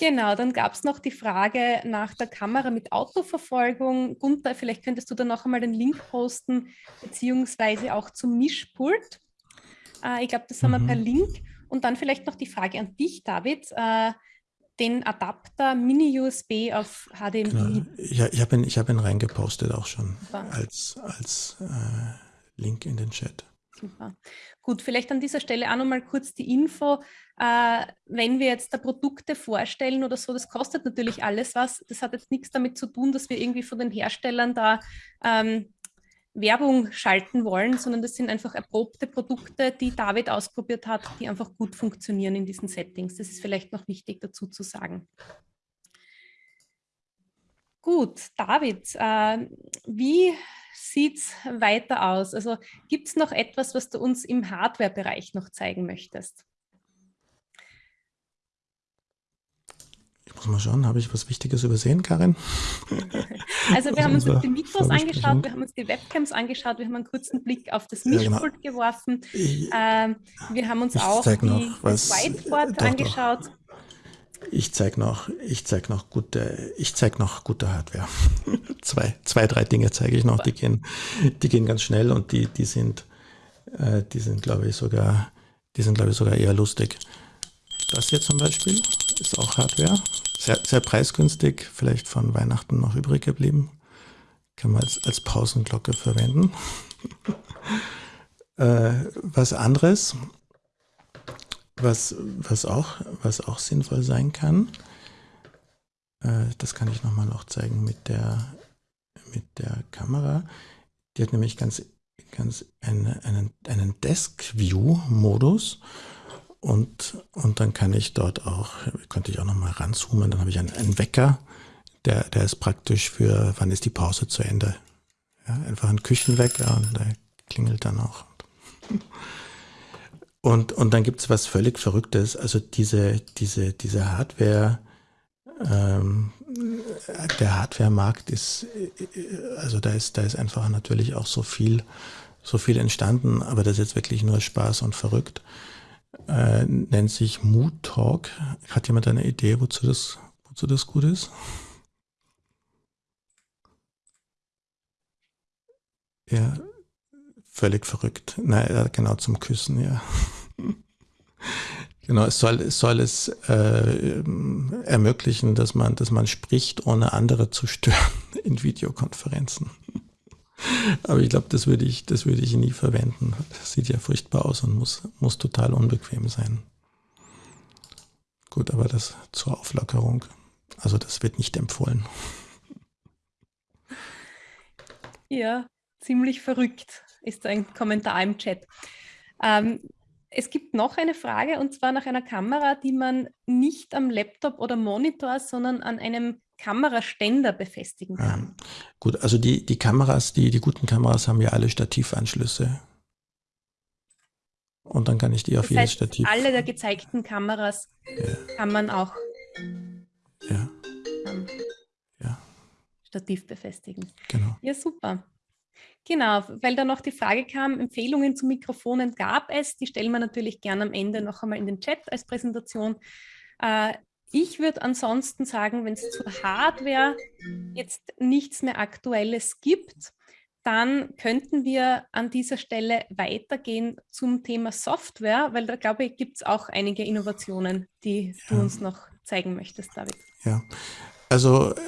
Genau, dann gab es noch die Frage nach der Kamera mit Autoverfolgung. Gunther, vielleicht könntest du da noch einmal den Link posten, beziehungsweise auch zum Mischpult. Äh, ich glaube, das haben mhm. wir per Link. Und dann vielleicht noch die Frage an dich, David. Äh, den Adapter Mini-USB auf HDMI. Genau. Ja, ich habe ihn, hab ihn reingepostet auch schon Super. als, als äh, Link in den Chat. Super. Gut, vielleicht an dieser Stelle auch nochmal kurz die Info. Äh, wenn wir jetzt da Produkte vorstellen oder so, das kostet natürlich alles was. Das hat jetzt nichts damit zu tun, dass wir irgendwie von den Herstellern da ähm, Werbung schalten wollen, sondern das sind einfach erprobte Produkte, die David ausprobiert hat, die einfach gut funktionieren in diesen Settings. Das ist vielleicht noch wichtig dazu zu sagen. Gut, David, äh, wie sieht es weiter aus? Also gibt es noch etwas, was du uns im Hardware-Bereich noch zeigen möchtest? Muss mal schauen, habe ich was Wichtiges übersehen, Karin? [LAUGHS] Also wir haben uns die Mikros angeschaut, wir haben uns die Webcams angeschaut, wir haben einen kurzen Blick auf das Mischpult ja, genau. geworfen. Ähm, wir haben uns auch die, noch, das Whiteboard angeschaut. Doch. Ich zeige noch, ich zeig noch gute, ich zeig noch gute Hardware. [LAUGHS] zwei, zwei, drei Dinge zeige ich noch, die gehen, die gehen ganz schnell und die, die sind, äh, die sind, glaube ich, sogar, die sind, glaube ich, sogar eher lustig. Das hier zum Beispiel ist auch Hardware. Sehr, sehr preisgünstig, vielleicht von Weihnachten noch übrig geblieben. Kann man als, als Pausenglocke verwenden. [LAUGHS] äh, was anderes, was, was, auch, was auch sinnvoll sein kann, äh, das kann ich nochmal noch zeigen mit der, mit der Kamera. Die hat nämlich ganz, ganz eine, einen, einen Desk-View-Modus. Und, und dann kann ich dort auch, könnte ich auch nochmal ranzoomen, dann habe ich einen, einen Wecker, der, der ist praktisch für, wann ist die Pause zu Ende. Ja, einfach ein Küchenwecker und der klingelt dann auch. Und, und dann gibt es was völlig Verrücktes. Also diese, diese, diese Hardware, ähm, der Hardware-Markt ist, also da ist, da ist einfach natürlich auch so viel, so viel entstanden, aber das ist jetzt wirklich nur Spaß und verrückt äh, nennt sich Mood Talk. Hat jemand eine Idee, wozu das, wozu das gut ist? Ja, völlig verrückt. Naja, genau zum Küssen, ja. [LAUGHS] genau, es soll, es soll es äh, ermöglichen, dass man, dass man spricht, ohne andere zu stören [LAUGHS] in Videokonferenzen. Aber ich glaube, das würde ich, das würde ich nie verwenden. Das sieht ja furchtbar aus und muss, muss total unbequem sein. Gut, aber das zur Auflockerung. Also das wird nicht empfohlen. Ja, ziemlich verrückt ist ein Kommentar im Chat. Ähm, es gibt noch eine Frage und zwar nach einer Kamera, die man nicht am Laptop oder Monitor, sondern an einem Kameraständer befestigen kann. Ja. Gut, also die, die Kameras, die, die guten Kameras haben ja alle Stativanschlüsse. Und dann kann ich die auf das jedes heißt, Stativ. Alle der gezeigten Kameras ja. kann man auch ja. ja. Stativ befestigen. Genau. Ja, super. Genau, weil da noch die Frage kam, Empfehlungen zu Mikrofonen gab es. Die stellen wir natürlich gerne am Ende noch einmal in den Chat als Präsentation. Äh, ich würde ansonsten sagen, wenn es zur Hardware jetzt nichts mehr Aktuelles gibt, dann könnten wir an dieser Stelle weitergehen zum Thema Software, weil da glaube ich, gibt es auch einige Innovationen, die ja. du uns noch zeigen möchtest, David. Ja, also äh,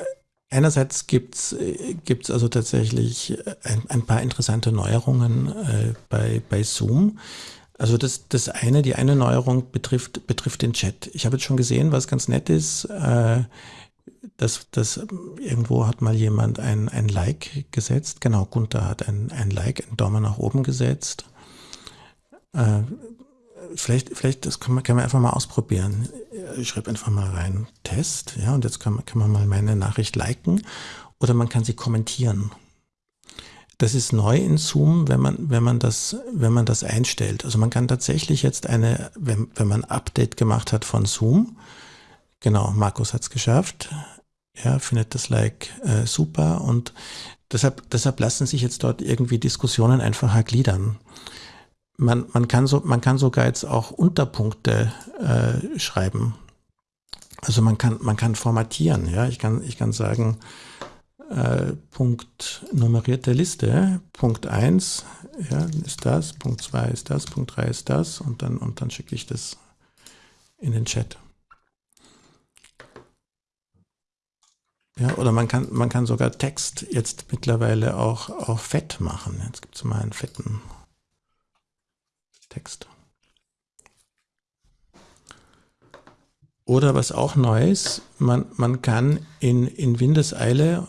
einerseits gibt es äh, also tatsächlich ein, ein, paar interessante Neuerungen äh, bei, bei Zoom. Also das, das eine, die eine Neuerung betrifft, betrifft den Chat. Ich habe jetzt schon gesehen, was ganz nett ist, äh, dass, dass irgendwo hat mal jemand ein, ein Like gesetzt. Genau, Gunther hat ein, ein Like, einen Daumen nach oben gesetzt. Äh, vielleicht, vielleicht, das kann man, kann man einfach mal ausprobieren. Ich schreibe einfach mal rein, Test, ja, und jetzt kann man, kann man mal meine Nachricht liken oder man kann sie kommentieren. Das ist neu in Zoom, wenn man, wenn man das, wenn man das einstellt. Also man kann tatsächlich jetzt eine, wenn, wenn man Update gemacht hat von Zoom, genau, Markus hat es geschafft, ja, findet das Like äh, super und deshalb, deshalb lassen sich jetzt dort irgendwie Diskussionen einfacher gliedern. Man, man, kann, so, man kann sogar jetzt auch Unterpunkte äh, schreiben. Also man kann, man kann formatieren, ja. Ich kann, ich kann sagen, äh, Punkt nummerierte Liste, Punkt 1 ja, ist das, Punkt 2 ist das, Punkt 3 ist das und dann, und dann schicke ich das in den Chat. Ja, oder man kann, man kann sogar Text jetzt mittlerweile auch, auch fett machen. Jetzt gibt es mal einen fetten Text. Oder was auch neu ist, man, man kann in, in Windeseile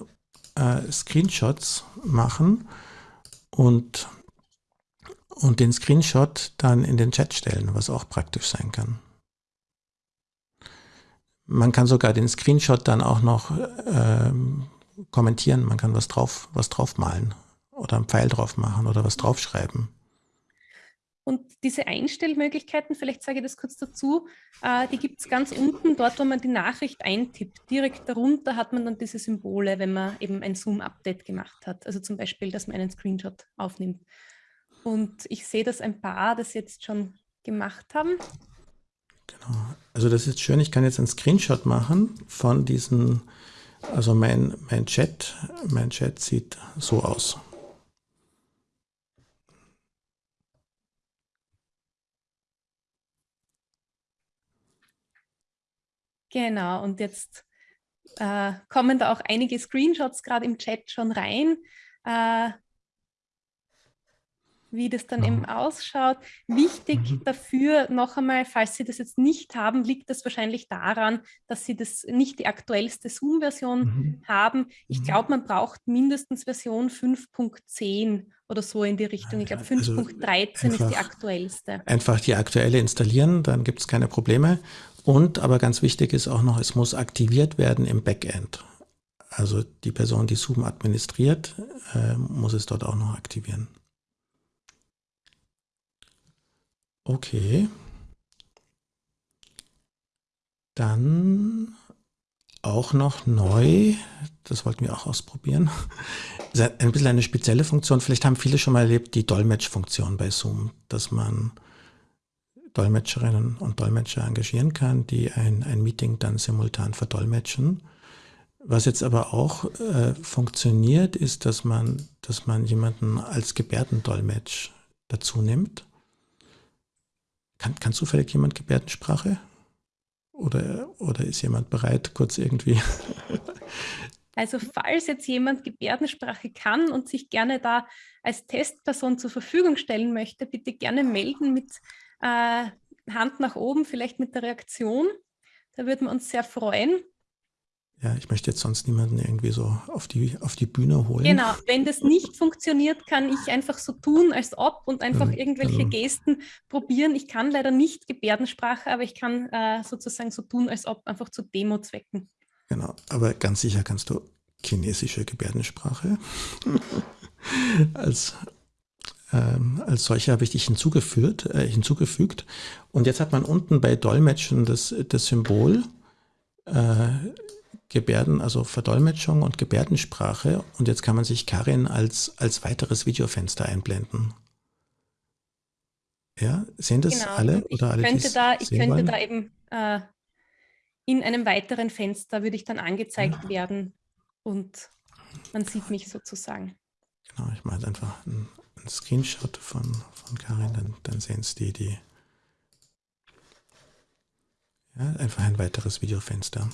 äh, Screenshots machen und, und den Screenshot dann in den Chat stellen, was auch praktisch sein kann. Man kann sogar den Screenshot dann auch noch äh, kommentieren. Man kann was drauf, was drauf malen oder einen Pfeil drauf machen oder was draufschreiben. Und diese Einstellmöglichkeiten, vielleicht sage ich das kurz dazu, äh, die gibt es ganz unten, dort, wo man die Nachricht eintippt. Direkt darunter hat man dann diese Symbole, wenn man eben ein Zoom-Update gemacht hat. Also zum Beispiel, dass man einen Screenshot aufnimmt. Und ich sehe, dass ein paar das jetzt schon gemacht haben. Genau. Also das ist schön, ich kann jetzt einen Screenshot machen von diesen, also mein, mein Chat, mein Chat sieht so aus. Genau, und jetzt äh, kommen da auch einige Screenshots gerade im Chat schon rein. Äh, wie das dann eben ausschaut. Wichtig mhm. dafür noch einmal, falls Sie das jetzt nicht haben, liegt das wahrscheinlich daran, dass Sie das nicht die aktuellste Zoom-Version mhm. haben. Ich mhm. glaube, man braucht mindestens Version 5.10 oder so in die Richtung. Ich glaube, 5.13 also ist die aktuellste. Einfach die aktuelle installieren, dann gibt es keine Probleme. Und aber ganz wichtig ist auch noch, es muss aktiviert werden im Backend. Also die Person, die Zoom administriert, äh, muss es dort auch noch aktivieren. Okay. Dann auch noch neu, das wollten wir auch ausprobieren, [LAUGHS] ein bisschen eine spezielle Funktion. Vielleicht haben viele schon mal erlebt, die Dolmetschfunktion bei Zoom, dass man Dolmetscherinnen und Dolmetscher engagieren kann, die ein, ein Meeting dann simultan verdolmetschen. Was jetzt aber auch äh, funktioniert, ist, dass man, dass man jemanden als Gebärdendolmetsch dazu nimmt kann, kann zufällig jemand Gebärdensprache? Oder, oder ist jemand bereit, kurz irgendwie? [LAUGHS] Also falls jetzt jemand Gebärdensprache kann und sich gerne da als Testperson zur Verfügung stellen möchte, bitte gerne melden mit äh, Hand nach oben, vielleicht mit der Reaktion. Da würden wir uns sehr freuen. Ja, ich möchte jetzt sonst niemanden irgendwie so auf die, auf die Bühne holen. Genau, wenn das nicht funktioniert, kann ich einfach so tun, als ob und einfach ja, irgendwelche also. Gesten probieren. Ich kann leider nicht Gebärdensprache, aber ich kann äh, sozusagen so tun, als ob, einfach zu Demo-Zwecken. Genau, aber ganz sicher kannst du chinesische Gebärdensprache. [LAUGHS] [LAUGHS] als, ähm, als solche habe ich dich hinzugefügt, äh, hinzugefügt. Und jetzt hat man unten bei Dolmetschen das, das Symbol äh, Gebärden, also Verdolmetschung und Gebärdensprache. Und jetzt kann man sich Karin als, als weiteres Videofenster einblenden. Ja, sehen das genau. alle? Oder alle, könnte da, ich könnte wollen? da eben äh, in einem weiteren Fenster würde ich dann angezeigt ja. werden und man sieht mich sozusagen. Genau, ich mache einfach einen, einen Screenshot von, von Karin, dann, dann sehen es die, die. Ja, einfach ein weiteres Videofenster.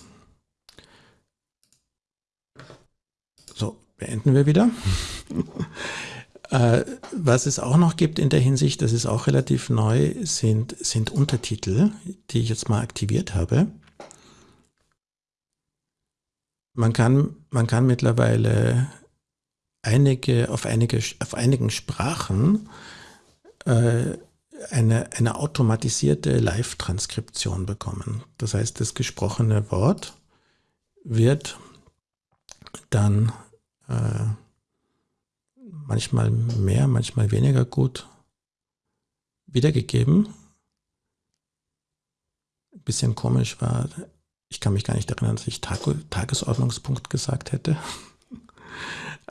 So, beenden wir wieder. [LAUGHS] äh, was es auch noch gibt in der Hinsicht, das ist auch relativ neu, sind, sind Untertitel, die ich jetzt mal aktiviert habe. Man kann, man kann mittlerweile einige, auf, einige, auf einigen Sprachen äh, eine, eine automatisierte Live-Transkription bekommen. Das heißt, das gesprochene Wort wird dann äh, manchmal mehr, manchmal weniger gut wiedergegeben. Ein bisschen komisch war ich kann mich gar nicht erinnern, dass ich Tag Tagesordnungspunkt gesagt hätte.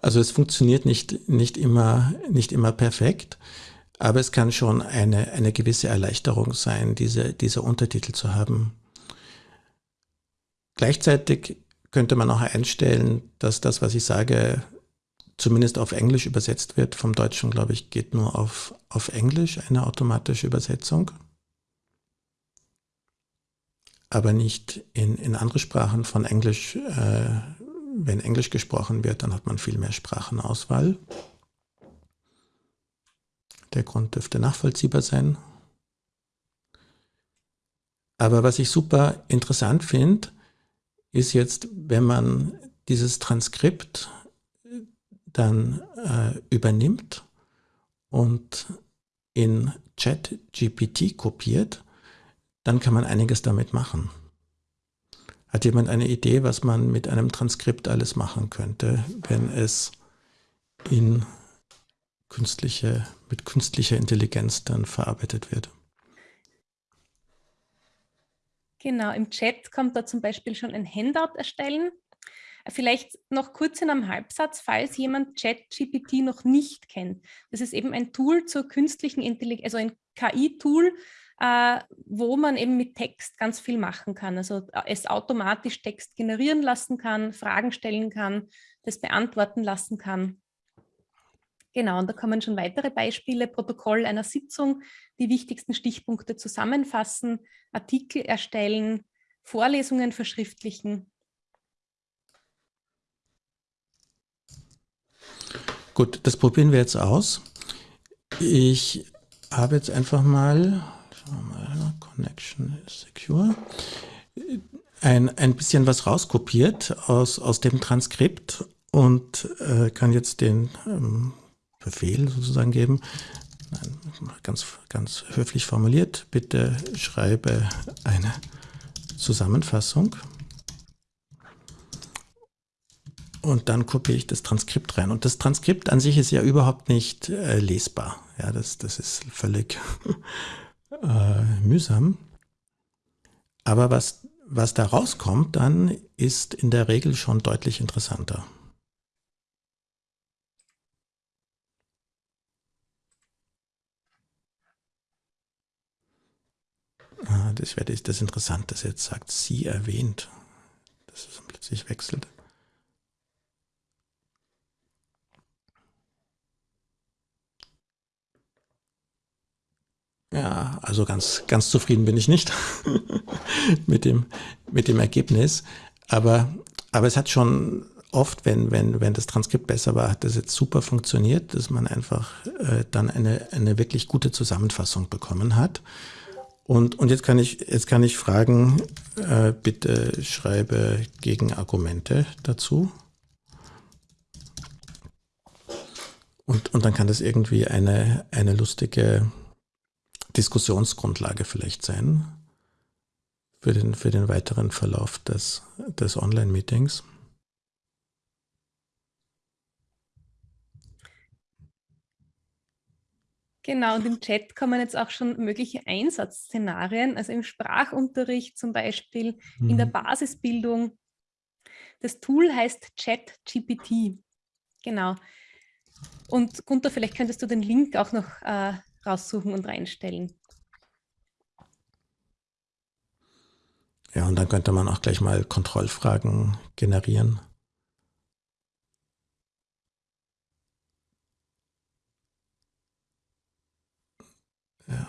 Also es funktioniert nicht, nicht, immer, nicht immer perfekt, aber es kann schon eine, eine gewisse Erleichterung sein, diese, diese Untertitel zu haben. Gleichzeitig könnte man auch einstellen, dass das, was ich sage, zumindest auf Englisch übersetzt wird. Vom Deutschen, glaube ich, geht nur auf, auf Englisch eine automatische Übersetzung. Aber nicht in, in andere Sprachen von Englisch. Äh, wenn Englisch gesprochen wird, dann hat man viel mehr Sprachenauswahl. Der Grund dürfte nachvollziehbar sein. Aber was ich super interessant finde, ist jetzt, wenn man dieses Transkript dann äh, übernimmt und in ChatGPT kopiert, dann kann man einiges damit machen. Hat jemand eine Idee, was man mit einem Transkript alles machen könnte, wenn es in künstliche, mit künstlicher Intelligenz dann verarbeitet wird? Genau, im Chat kommt da zum Beispiel schon ein Handout erstellen. Vielleicht noch kurz in einem Halbsatz, falls jemand ChatGPT noch nicht kennt. Das ist eben ein Tool zur künstlichen Intelligenz, also ein KI-Tool, äh, wo man eben mit Text ganz viel machen kann. Also äh, es automatisch Text generieren lassen kann, Fragen stellen kann, das beantworten lassen kann. Genau, und da kommen schon weitere Beispiele, Protokoll einer Sitzung, die wichtigsten Stichpunkte zusammenfassen, Artikel erstellen, Vorlesungen verschriftlichen. Gut, das probieren wir jetzt aus. Ich habe jetzt einfach mal, mal Connection secure, ein, ein bisschen was rauskopiert aus, aus dem Transkript und äh, kann jetzt den ähm, Befehl sozusagen geben. Nein, ganz, ganz höflich formuliert. Bitte schreibe eine Zusammenfassung. Und dann kopiere ich das Transkript rein. Und das Transkript an sich ist ja überhaupt nicht äh, lesbar. Ja, das, das ist völlig äh, mühsam. Aber was, was da rauskommt dann, ist in der Regel schon deutlich interessanter. Ah, das wäre das interessant, dass jetzt sagt, sie erwähnt. Dass es plötzlich wechselt. Ja, also ganz, ganz zufrieden bin ich nicht [LAUGHS] mit, dem, mit dem Ergebnis. Aber, aber es hat schon oft, wenn, wenn, wenn das Transkript besser war, hat das jetzt super funktioniert, dass man einfach äh, dann eine, eine wirklich gute Zusammenfassung bekommen hat. Und, und jetzt kann ich, jetzt kann ich fragen, äh, bitte schreibe Gegenargumente dazu. Und, und dann kann das irgendwie eine, eine lustige Diskussionsgrundlage vielleicht sein für den, für den weiteren Verlauf des, des Online-Meetings. Genau, und im Chat kommen jetzt auch schon mögliche Einsatzszenarien, also im Sprachunterricht zum Beispiel, mhm. in der mhm. Basisbildung. Das Tool heißt ChatGPT. Genau. Und Gunther, vielleicht könntest du den Link auch noch äh, raussuchen und reinstellen. Ja, und dann könnte man auch gleich mal Kontrollfragen generieren. Ja.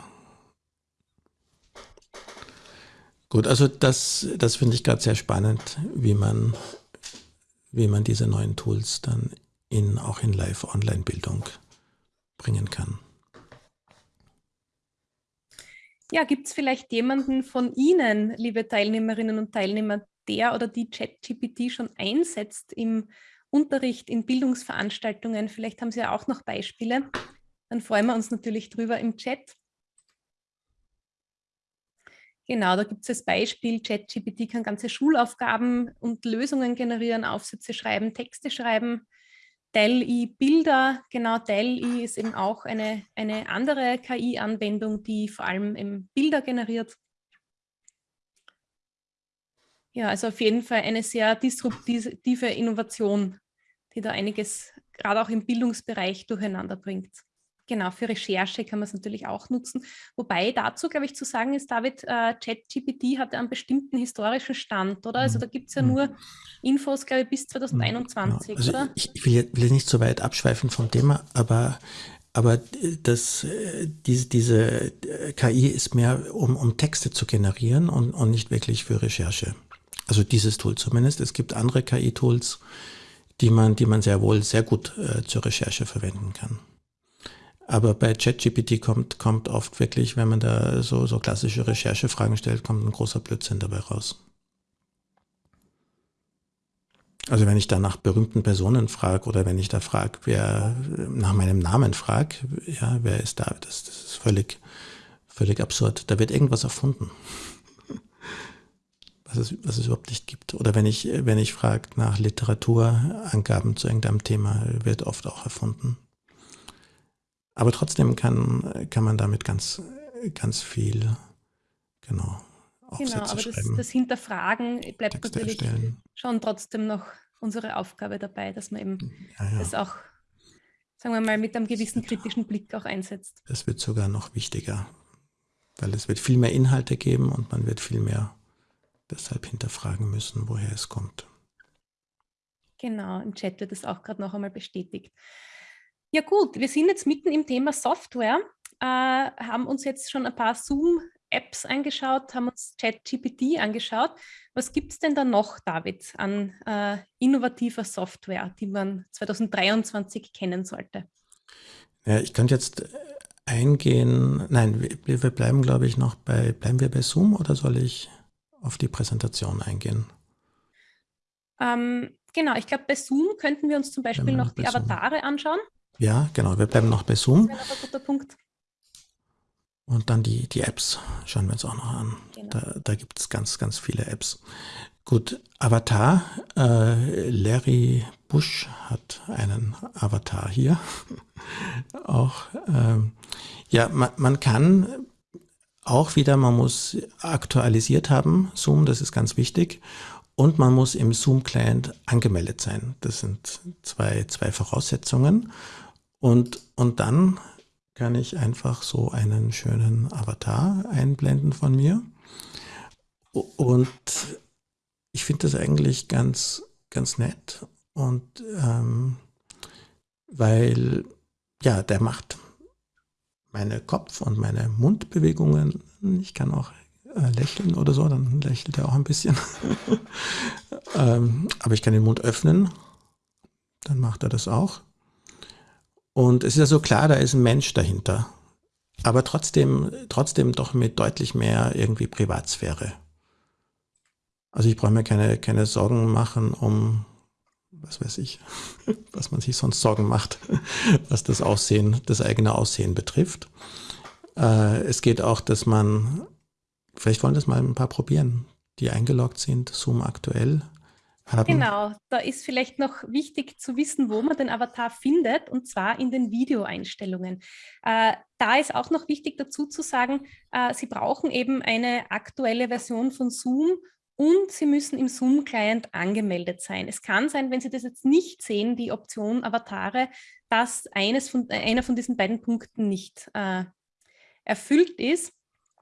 Gut, also das, das finde ich gerade sehr spannend, wie man, wie man diese neuen Tools dann in, auch in Live-Online-Bildung bringen kann. Ja, gibt es vielleicht jemanden von Ihnen, liebe Teilnehmerinnen und Teilnehmer, der oder die ChatGPT schon einsetzt im Unterricht, in Bildungsveranstaltungen? Vielleicht haben Sie ja auch noch Beispiele. Dann freuen wir uns natürlich drüber im Chat. Genau, da gibt es das Beispiel, ChatGPT kann ganze Schulaufgaben und Lösungen generieren, Aufsätze schreiben, Texte schreiben. DALL-E Bilder, genau DALL-E ist eben auch eine, eine andere KI-Anwendung, die vor allem Bilder generiert. Ja, also auf jeden Fall eine sehr disruptive Innovation, die da einiges gerade auch im Bildungsbereich durcheinander bringt. Genau, für Recherche kann man es natürlich auch nutzen. Wobei dazu, glaube ich, zu sagen ist, David, äh, ChatGPT hat einen bestimmten historischen Stand, oder? Also da gibt es ja mhm. nur Infos, glaube ich, bis 2021, ja, also oder? Ich, ich will, will nicht so weit abschweifen vom Thema, aber aber das, diese, diese KI ist mehr, um, um Texte zu generieren und, und nicht wirklich für Recherche. Also dieses Tool zumindest. Es gibt andere KI-Tools, die man, die man sehr wohl sehr gut äh, zur Recherche verwenden kann. Aber bei ChatGPT kommt, kommt oft wirklich, wenn man da so, so klassische Recherchefragen stellt, kommt ein großer Blödsinn dabei raus. Also wenn ich da nach berühmten Personen frage oder wenn ich da frage, wer nach meinem Namen frage, ja, wer ist da? Das, das ist völlig, völlig absurd. Da wird irgendwas erfunden, was es, was es überhaupt nicht gibt. Oder wenn ich, wenn ich frage nach Literaturangaben zu irgendeinem Thema, wird oft auch erfunden. Aber trotzdem kann, kann man damit ganz, ganz viel, genau, Aufsätze genau, aber das, das, Hinterfragen bleibt Texte natürlich erstellen. schon trotzdem noch unsere Aufgabe dabei, dass man eben ja, ja. das auch, sagen wir mal, mit einem gewissen kritischen Blick auch einsetzt. Das wird sogar noch wichtiger, weil es wird viel mehr Inhalte geben und man wird viel mehr deshalb hinterfragen müssen, woher es kommt. Genau, im Chat wird es auch gerade noch einmal bestätigt. Ja gut, wir sind jetzt mitten im Thema Software, äh, haben uns jetzt schon ein paar Zoom-Apps angeschaut, haben uns ChatGPT angeschaut. Was gibt es denn da noch, David, an äh, innovativer Software, die man 2023 kennen sollte? Ja, ich könnte jetzt äh, eingehen, nein, wir, wir bleiben, glaube ich, noch bei, bleiben wir bei Zoom oder soll ich auf die Präsentation eingehen? Ähm, genau, ich glaube, bei Zoom könnten wir uns zum Beispiel noch die Avatare Zoom. anschauen. Ja, genau. Wir bleiben noch bei Zoom. Das ein guter Punkt. Und dann die, die Apps schauen wir uns auch noch an. Genau. Da, da gibt es ganz, ganz viele Apps. Gut, Avatar. Äh, Larry Bush hat einen Avatar hier. [LAUGHS] auch, ähm, ja, man, man kann auch wieder, man muss aktualisiert haben, Zoom, das ist ganz wichtig. Und man muss im Zoom-Client angemeldet sein. Das sind zwei, zwei Voraussetzungen. Und, und dann kann ich einfach so einen schönen Avatar einblenden von mir. Und ich finde das eigentlich ganz, ganz nett. Und ähm, weil, ja, der macht meine Kopf- und meine Mundbewegungen. Ich kann auch äh, lächeln oder so, dann lächelt er auch ein bisschen. [LAUGHS] ähm, aber ich kann den Mund öffnen, dann macht er das auch. Und es ist ja so klar, da ist ein Mensch dahinter. Aber trotzdem, trotzdem doch mit deutlich mehr irgendwie Privatsphäre. Also ich brauche mir keine, keine Sorgen machen um, was weiß ich, [LAUGHS] was man sich sonst Sorgen macht, [LAUGHS] was das Aussehen, das eigene Aussehen betrifft. Äh, es geht auch, dass man, vielleicht wollen das mal ein paar probieren, die eingeloggt sind, Zoom aktuell haben. Genau, da ist vielleicht noch wichtig zu wissen, wo man den Avatar findet, und zwar in den Videoeinstellungen. Äh, da ist auch noch wichtig dazu zu sagen, äh, Sie brauchen eben eine aktuelle Version von Zoom und Sie müssen im Zoom-Client angemeldet sein. Es kann sein, wenn Sie das jetzt nicht sehen, die Option Avatare, dass eines von, äh, einer von diesen beiden Punkten nicht äh, erfüllt ist.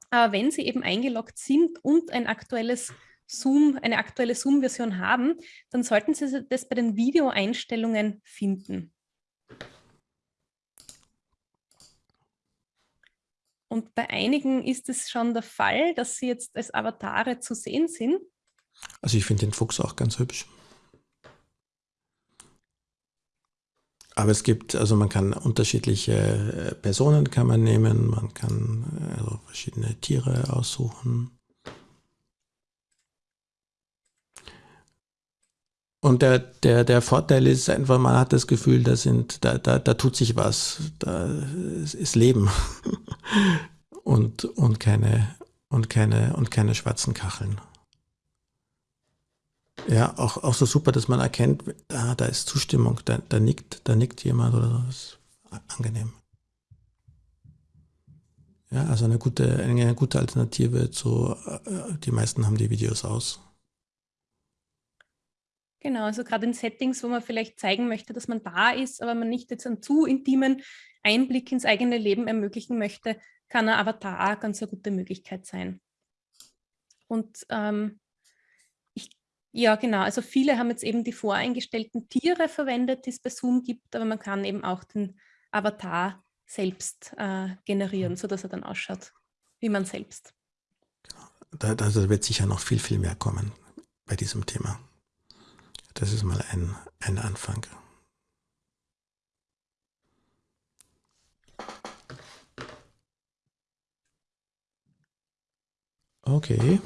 Aber wenn Sie eben eingeloggt sind und ein aktuelles Zoom, eine aktuelle Zoom-Version haben, dann sollten Sie das bei den Videoeinstellungen finden. Und bei einigen ist es schon der Fall, dass sie jetzt als Avatare zu sehen sind. Also ich finde den Fuchs auch ganz hübsch. Aber es gibt, also man kann unterschiedliche äh, Personen kann man nehmen, man kann äh, also verschiedene Tiere aussuchen. Und der, der, der Vorteil ist einfach, man hat das Gefühl, da, sind, da, da, da tut sich was, da ist Leben [LAUGHS] und, und, keine, und, keine, und keine schwarzen Kacheln. Ja, auch, auch so super, dass man erkennt, ah, da ist Zustimmung, da, da, nickt, da nickt jemand oder so. Das ist angenehm. Ja, also eine gute, eine, gute Alternative zu, äh, die meisten haben die Videos aus. Genau, also gerade in Settings, wo man vielleicht zeigen möchte, dass man da ist, aber man nicht jetzt einen zu intimen Einblick ins eigene Leben ermöglichen möchte, kann ein Avatar ganz eine gute Möglichkeit sein. Und ähm, ich, ja genau, also viele haben jetzt eben die voreingestellten Tiere verwendet, die es bei Zoom gibt, aber man kann eben auch den Avatar selbst äh, generieren, mhm. sodass er dann ausschaut, wie man selbst. Da, da wird sicher noch viel, viel mehr kommen bei diesem Thema. Das ist mal ein, ein Anfang. Okay.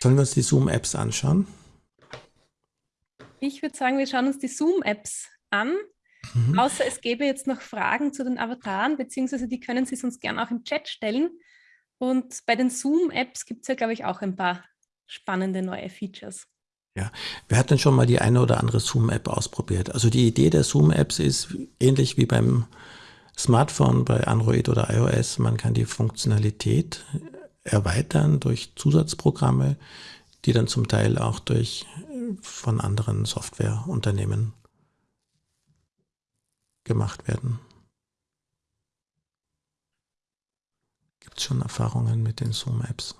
Sollen wir uns die Zoom-Apps anschauen? Ich würde sagen, wir schauen uns die Zoom-Apps an. Mhm. Außer es gäbe jetzt noch Fragen zu den Avataren, beziehungsweise die können Sie sonst gerne auch im Chat stellen. Und bei den Zoom-Apps gibt es ja, glaube ich, auch ein paar spannende neue Features. Ja, wer hat denn schon mal die eine oder andere Zoom-App ausprobiert? Also die Idee der Zoom-Apps ist ähnlich wie beim Smartphone, bei Android oder iOS. Man kann die Funktionalität erweitern durch Zusatzprogramme, die dann zum Teil auch durch von anderen Softwareunternehmen gemacht werden. Gibt es schon Erfahrungen mit den Zoom-Apps?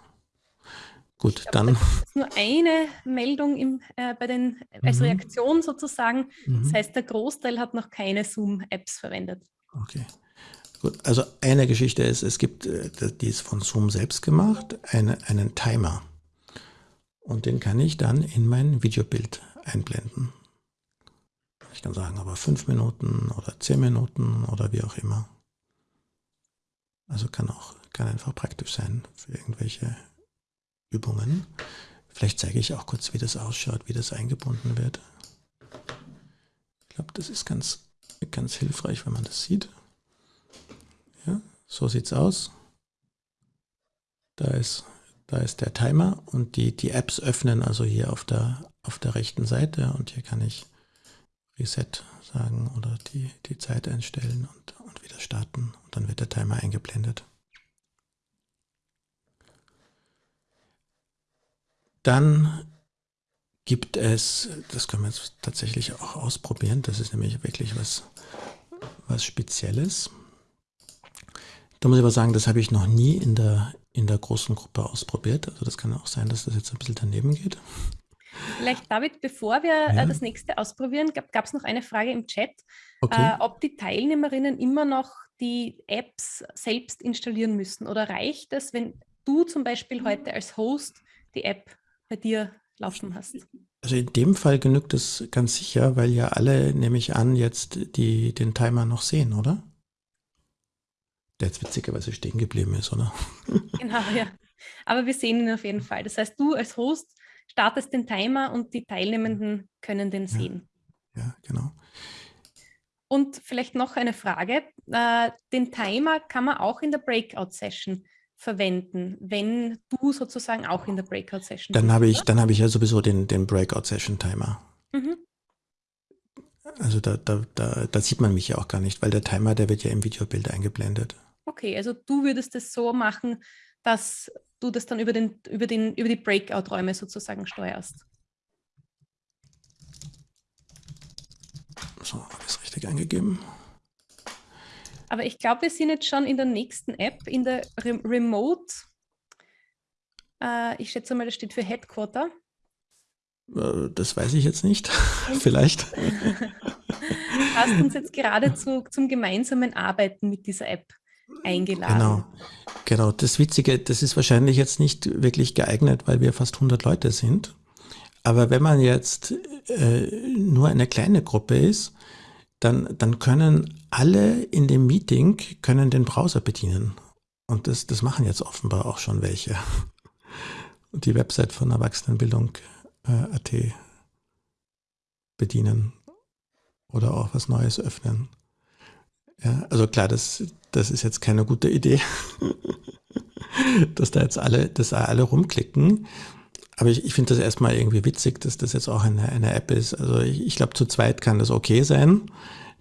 Gut, glaube, dann. ist nur eine Meldung im, äh, bei den, als mhm. Reaktion sozusagen. Mhm. Das heißt, der Großteil hat noch keine Zoom-Apps verwendet. Okay. Gut, also eine Geschichte ist, es gibt, äh, die ist von Zoom selbst gemacht, eine, einen Timer. Und den kann ich dann in mein Videobild einblenden. Ich kann sagen, aber fünf Minuten oder zehn Minuten oder wie auch immer. Also kann auch, kann einfach praktisch sein für irgendwelche Übungen. Vielleicht zeige ich auch kurz, wie das ausschaut, wie das eingebunden wird. Ich glaube, das ist ganz, ganz hilfreich, wenn man das sieht. Ja, so sieht es aus. Da ist, da ist der Timer und die, die Apps öffnen also hier auf der, auf der rechten Seite und hier kann ich Reset sagen oder die, die Zeit einstellen und, und wieder starten und dann wird der Timer eingeblendet. Dann gibt es, das können wir jetzt tatsächlich auch ausprobieren, das ist nämlich wirklich was, was Spezielles. Da muss ich aber sagen, das habe ich noch nie in der, in der großen Gruppe ausprobiert. Also das kann auch sein, dass das jetzt ein bisschen daneben geht. Vielleicht, David, bevor wir äh, ja. das nächste ausprobieren, gab es noch eine Frage im Chat, okay. äh, ob die Teilnehmerinnen immer noch die Apps selbst installieren müssen oder reicht es, wenn du zum Beispiel heute als Host die App bei dir laufen hast? Also in dem Fall genügt es ganz sicher, weil ja alle, nehme ich an, jetzt die, den Timer noch sehen, oder? Der jetzt witzigerweise stehen geblieben ist, oder? [LAUGHS] Genau, ja. Aber wir sehen ihn auf jeden Fall. Das heißt, du als Host startest den Timer und die Teilnehmenden können den sehen. Ja, ja genau. Und vielleicht noch eine Frage. Äh, den Timer kann man auch in der Breakout-Session verwenden, wenn du sozusagen auch in der Breakout-Session Dann habe ich, dann habe ich ja sowieso den, den Breakout-Session-Timer. Mhm. Also da, da, da, da sieht man mich ja auch gar nicht, weil der Timer, der wird ja im Videobild eingeblendet. Okay, also du würdest es so machen, dass du das dann über, den, über, den, über die Breakout-Räume sozusagen steuerst. So, habe ich es richtig eingegeben. Aber ich glaube, wir sind jetzt schon in der nächsten App, in der Re Remote. Äh, ich schätze mal, das steht für Headquarter. Äh, das weiß ich jetzt nicht. [LAUGHS] Vielleicht. [LAUGHS] hast uns jetzt gerade zu, zum gemeinsamen Arbeiten mit dieser App eingeladen. Genau. Genau. Das Witzige, das ist wahrscheinlich jetzt nicht wirklich geeignet, weil wir fast 100 Leute sind. Aber wenn man jetzt äh, nur eine kleine Gruppe ist, dann, dann können alle in dem Meeting können den Browser bedienen. Und das, das machen jetzt offenbar auch schon welche. Und die Website von Erwachsenenbildung.at äh, bedienen oder auch was Neues öffnen. Ja, also klar, das, das ist jetzt keine gute Idee, [LAUGHS] dass da jetzt alle, dass da alle rumklicken. Aber ich, ich finde das erstmal irgendwie witzig, dass das jetzt auch eine, eine App ist. Also ich, ich glaube, zu zweit kann das okay sein,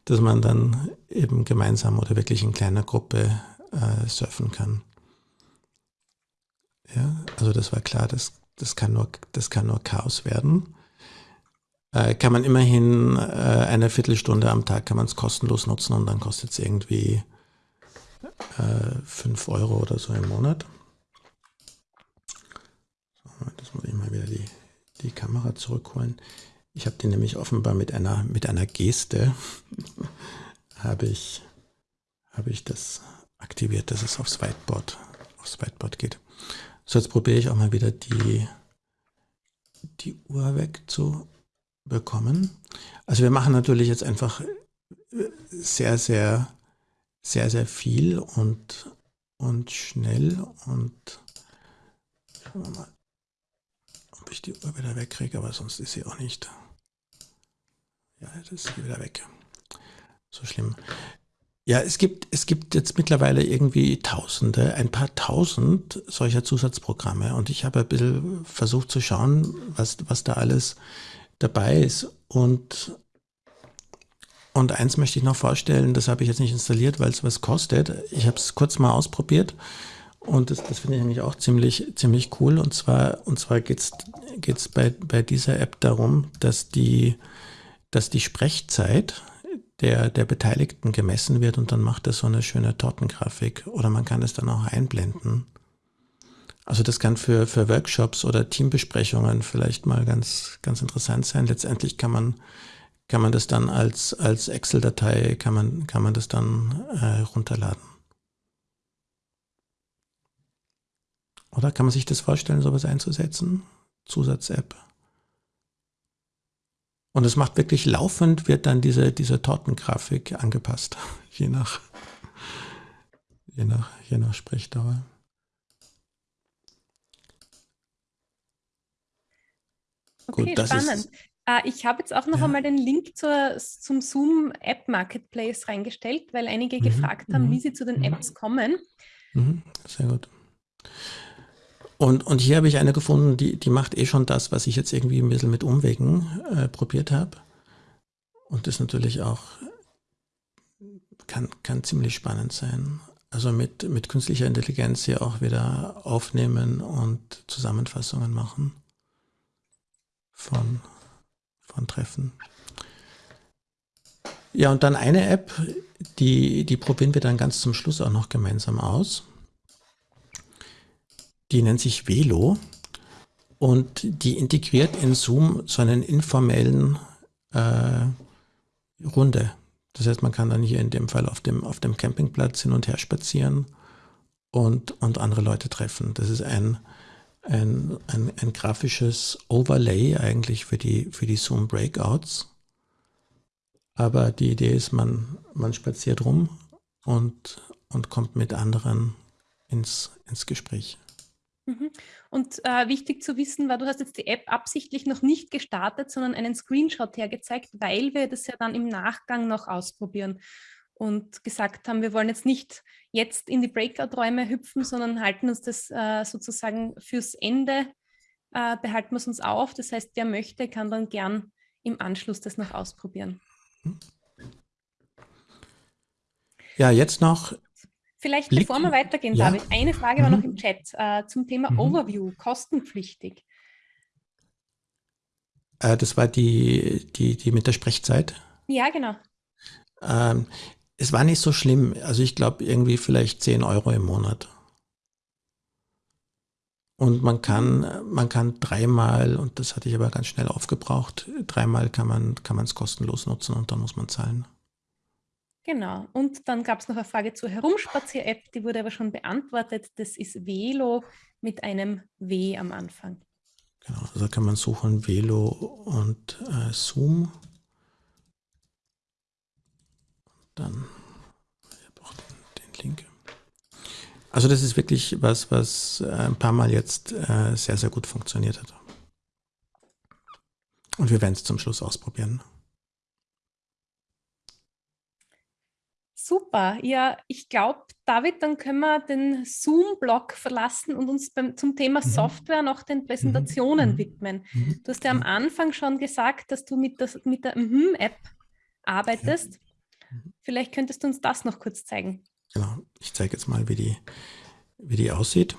dass man dann eben gemeinsam oder wirklich in kleiner Gruppe äh, surfen kann. Ja, also das war klar, das, das, kann, nur, das kann nur Chaos werden. Äh, kann man immerhin äh, eine Viertelstunde am Tag kann man es kostenlos nutzen und dann kostet es irgendwie äh, 5 Euro oder so im Monat. Das muss ich mal wieder die, die Kamera zurückholen. Ich habe die nämlich offenbar mit einer, mit einer Geste [LAUGHS] habe ich, habe ich das aktiviert, dass es aufs Whiteboard, aufs Whiteboard geht. So, jetzt probiere ich auch mal wieder die, die Uhr wegzubekommen. Also wir machen natürlich jetzt einfach sehr, sehr, sehr, sehr viel und, und schnell und schauen wir mal, ob ich die Uhr wieder wegkriege, aber sonst ist sie auch nicht. Ja, das ist hier wieder weg. So schlimm. Ja, es gibt, es gibt jetzt mittlerweile irgendwie Tausende, ein paar Tausend solcher Zusatzprogramme. Und ich habe ein bisschen versucht zu schauen, was, was da alles dabei ist. Und, und eins möchte ich noch vorstellen, das habe ich jetzt nicht installiert, weil es was kostet. Ich habe es kurz mal ausprobiert. Und das, das finde ich nämlich auch ziemlich, ziemlich cool. Und zwar, und zwar geht es bei, bei dieser App darum, dass die, dass die Sprechzeit der, der Beteiligten gemessen wird und dann macht er so eine schöne Tortengrafik oder man kann es dann auch einblenden. Also das kann für, für Workshops oder Teambesprechungen vielleicht mal ganz, ganz interessant sein. Letztendlich kann man, kann man das dann als, als Excel-Datei, kann man, kann man das dann äh, runterladen. Oder kann man sich das vorstellen, sowas einzusetzen? Zusatz-App. Und es macht wirklich laufend, wird dann diese, diese Tortengrafik angepasst, [LAUGHS] je nach, je nach, je nach Sprechdauer. Okay, Gut, spannend. Ist, uh, ich habe jetzt auch noch ja. einmal den Link zur, zum Zoom App Marketplace reingestellt, weil einige mhm, gefragt haben, mhm, wie sie zu den mhm. Apps kommen. Mhm, sehr gut. Und, und hier habe ich eine gefunden, die, die macht eh schon das, was ich jetzt irgendwie ein bisschen mit Umwegen äh, probiert habe. Und das natürlich auch kann, kann ziemlich spannend sein. Also mit, mit künstlicher Intelligenz hier auch wieder aufnehmen und Zusammenfassungen machen von, von Treffen. Ja, und dann eine App, die, die probieren wir dann ganz zum Schluss auch noch gemeinsam aus. Die nennt sich Velo und die integriert in Zoom so einen informellen äh, Runde. Das heißt, man kann dann hier in dem Fall auf dem, auf dem Campingplatz hin und her spazieren und, und andere Leute treffen. Das ist ein, ein, ein, ein grafisches Overlay eigentlich für die, für die Zoom Breakouts. Aber die Idee ist, man, man spaziert rum und, und kommt mit anderen ins, ins Gespräch. Mhm. Und äh, wichtig zu wissen war, du hast jetzt die App absichtlich noch nicht gestartet, sondern einen Screenshot hergezeigt, weil wir das ja dann im Nachgang noch ausprobieren und gesagt haben, wir wollen jetzt nicht jetzt in die Breakout-Räume hüpfen, sondern halten uns das äh, sozusagen fürs Ende, äh, behalten wir es uns auf. Das heißt, wer möchte, kann dann gern im Anschluss das noch ausprobieren. Ja, jetzt noch Vielleicht, Blick, bevor wir weitergehen, ja. David, eine Frage war noch mhm. im Chat äh, zum Thema mhm. Overview, kostenpflichtig. Äh, das war die, die, die mit der Sprechzeit? Ja, genau. Ähm, es war nicht so schlimm. Also ich glaube irgendwie vielleicht 10 Euro im Monat. Und man kann, man kann dreimal, und das hatte ich aber ganz schnell aufgebraucht, dreimal kann man es kostenlos nutzen und dann muss man zahlen. Genau. Und dann gab es noch eine Frage zur Herumspazier-App, die wurde aber schon beantwortet. Das ist Velo mit einem W am Anfang. Genau, also kann man suchen Velo und äh, Zoom. Dann den, den, Link. Also das ist wirklich was, was äh, ein paar Mal jetzt äh, sehr, sehr gut funktioniert hat. Und wir werden es zum Schluss ausprobieren. Super. Ja, ich glaube, David, dann können wir den Zoom-Blog verlassen und uns beim, zum Thema mhm. Software noch den Präsentationen mhm. widmen. Mhm. Du hast ja am Anfang schon gesagt, dass du mit, das, mit der Mhm-App arbeitest. Ja. Mhm. Vielleicht könntest du uns das noch kurz zeigen. Genau, ich zeige jetzt mal, wie die, wie die aussieht.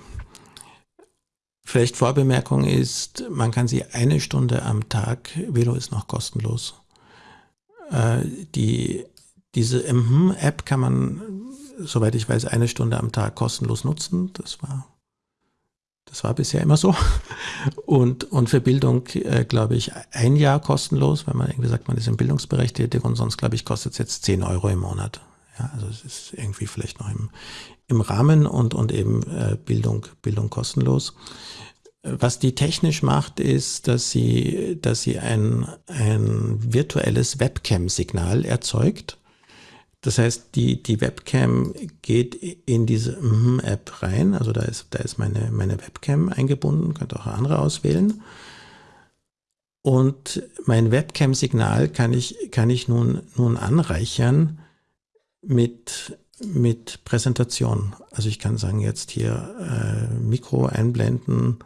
vielleicht Vorbemerkung ist, man kann sie eine Stunde am Tag, Velo ist noch kostenlos. Äh, die, diese MHM-App kann man, soweit ich weiß, eine Stunde am Tag kostenlos nutzen. Das war das war bisher immer so. [LAUGHS] Und, und für Bildung, äh, glaube ich, ein Jahr kostenlos, wenn man irgendwie sagt, man ist im Bildungsbereich und sonst, glaube ich, kostet es jetzt 10 Euro im Monat. Ja, also es ist irgendwie vielleicht noch im, im Rahmen und, und eben äh, Bildung, Bildung kostenlos. Was die technisch macht, ist, dass sie, dass sie ein, ein virtuelles Webcam-Signal erzeugt das heißt, die, die Webcam geht in diese App rein. Also da ist, da ist meine, meine Webcam eingebunden, könnt auch andere auswählen. Und mein Webcam-Signal kann ich, kann ich nun, nun anreichern mit, mit Präsentation. Also ich kann sagen, jetzt hier äh, Mikro einblenden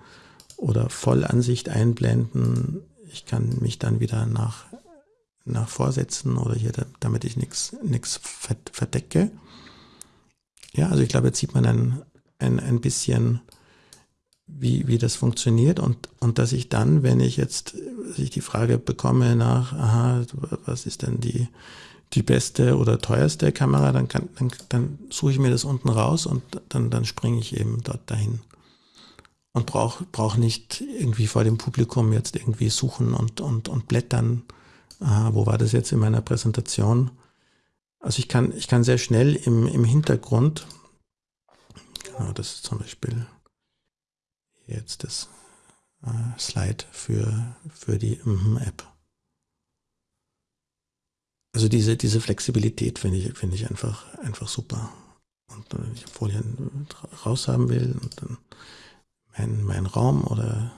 oder Vollansicht einblenden. Ich kann mich dann wieder nach nach Vorsätzen oder hier, damit ich nichts verdecke. Ja, also ich glaube, jetzt sieht man ein, ein, ein bisschen, wie, wie das funktioniert und, und dass ich dann, wenn ich jetzt ich die Frage bekomme nach, aha, was ist denn die, die beste oder teuerste Kamera, dann, kann, dann, dann suche ich mir das unten raus und dann, dann springe ich eben dort dahin. Und brauche brauch nicht irgendwie vor dem Publikum jetzt irgendwie suchen und, und, und blättern, aha, wo war das jetzt in meiner Präsentation? Also ich kann, ich kann sehr schnell im, im Hintergrund, genau, das ist zum Beispiel jetzt das äh, Slide für, für die mm App. Also diese, diese Flexibilität finde ich, finde ich einfach, einfach super. Und wenn ich Folien raus haben will und dann mein, mein Raum oder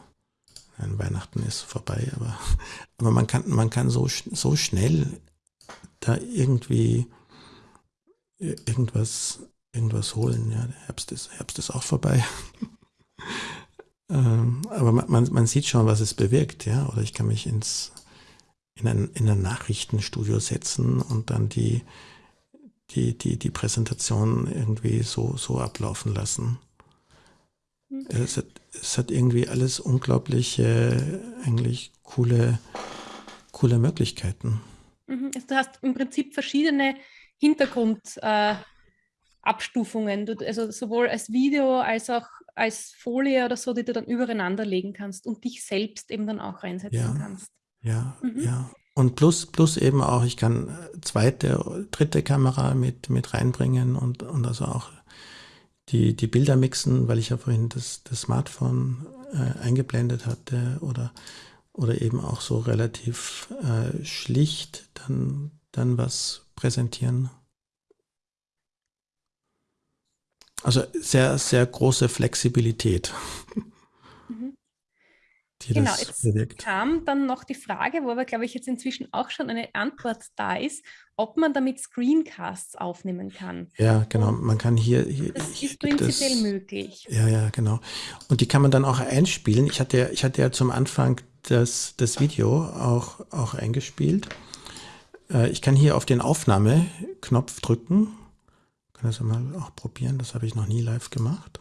Nein, Weihnachten ist vorbei, aber, [LAUGHS] aber man kann, man kann so, so schnell da irgendwie irgendwas, irgendwas holen. Ja, der Herbst ist, Herbst ist auch vorbei. [LAUGHS] ähm, aber man, man sieht schon, was es bewirkt, ja. Oder ich kann mich ins, in ein, in ein Nachrichtenstudio setzen und dann die, die, die, die Präsentation irgendwie so, so ablaufen lassen. Mhm. Es es hat irgendwie alles unglaublich äh, eigentlich coole, coole Möglichkeiten. Mhm. Also du hast im Prinzip verschiedene Hintergrundabstufungen, äh, also sowohl als Video als auch als Folie oder so, die du dann übereinander legen kannst und dich selbst eben dann auch reinsetzen ja, kannst. Ja, mhm. ja. Und plus, plus eben auch, ich kann zweite, dritte Kamera mit, mit reinbringen und, und also auch die, die Bilder mixen, weil ich ja vorhin das, das Smartphone äh, eingeblendet hatte oder, oder eben auch so relativ äh, schlicht dann, dann was präsentieren. Also sehr, sehr große Flexibilität. [LAUGHS] Mhm. genau, jetzt bewirkt. kam dann noch die Frage, wo aber, glaube ich, jetzt inzwischen auch schon eine Antwort da ist, ob man damit Screencasts aufnehmen kann. Ja, genau. Man kann hier. hier das ist prinzipiell das, möglich. Ja, ja, genau. Und die kann man dann auch einspielen. Ich hatte, ich hatte ja zum Anfang das, das Video auch, auch eingespielt. Äh, ich kann hier auf den Aufnahmeknopf drücken. Ich kann das mal auch probieren. Das habe ich noch nie live gemacht.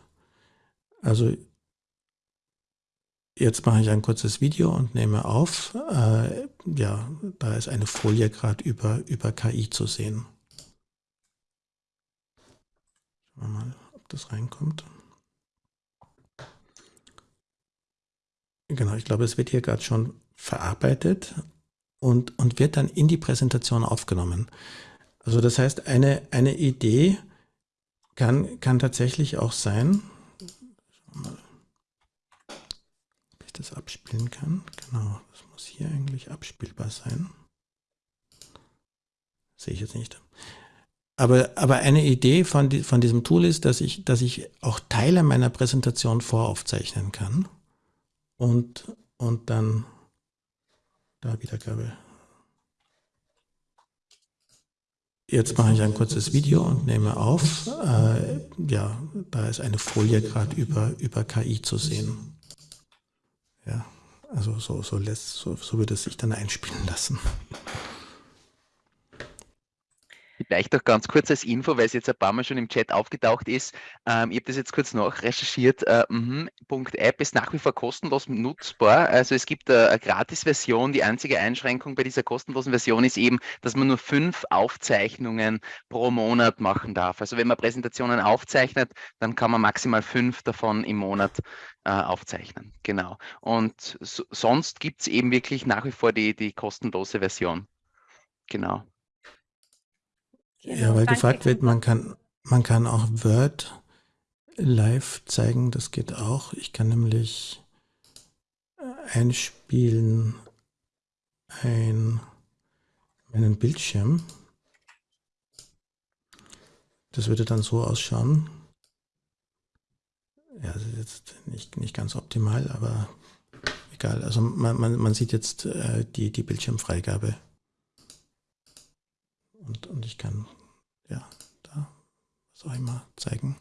Also Jetzt mache ich ein kurzes Video und nehme auf. Äh, ja, da ist eine Folie gerade über, über KI zu sehen. Schauen wir mal, ob das reinkommt. Genau, ich glaube, es wird hier gerade schon verarbeitet und, und wird dann in die Präsentation aufgenommen. Also das heißt, eine, eine Idee kann, kann tatsächlich auch sein, das abspielen kann. Genau, das muss hier eigentlich abspielbar sein. Sehe ich jetzt nicht. Aber, aber eine Idee von, die, von diesem Tool ist, dass ich, dass ich auch Teile meiner Präsentation voraufzeichnen kann und, und dann da Wiedergabe. Jetzt mache ich ein kurzes Video und nehme auf. Äh, ja, da ist eine Folie gerade über, über KI zu sehen. Ja, also so, so, lässt, so, so wird es sich dann einspielen lassen. Vielleicht auch ganz kurz als Info, weil es jetzt ein paar Mal schon im Chat aufgetaucht ist. Ähm, ich habe das jetzt kurz nachrecherchiert. Äh, mm, .app ist nach wie vor kostenlos nutzbar. Also es gibt eine, eine Gratis-Version. Die einzige Einschränkung bei dieser kostenlosen Version ist eben, dass man nur fünf Aufzeichnungen pro Monat machen darf. Also wenn man Präsentationen aufzeichnet, dann kann man maximal fünf davon im Monat äh, aufzeichnen. Genau. Und so, sonst gibt es eben wirklich nach wie vor die, die kostenlose Version. Genau. Ja, weil gefragt wird, man kann, man kann auch Word live zeigen, das geht auch. Ich kann nämlich einspielen ein, einen Bildschirm. Das würde dann so ausschauen. Ja, das ist jetzt nicht, nicht ganz optimal, aber egal. Also man, man, man sieht jetzt äh, die, die Bildschirmfreigabe. Und, und ich kann, ja, da, was auch immer, zeigen.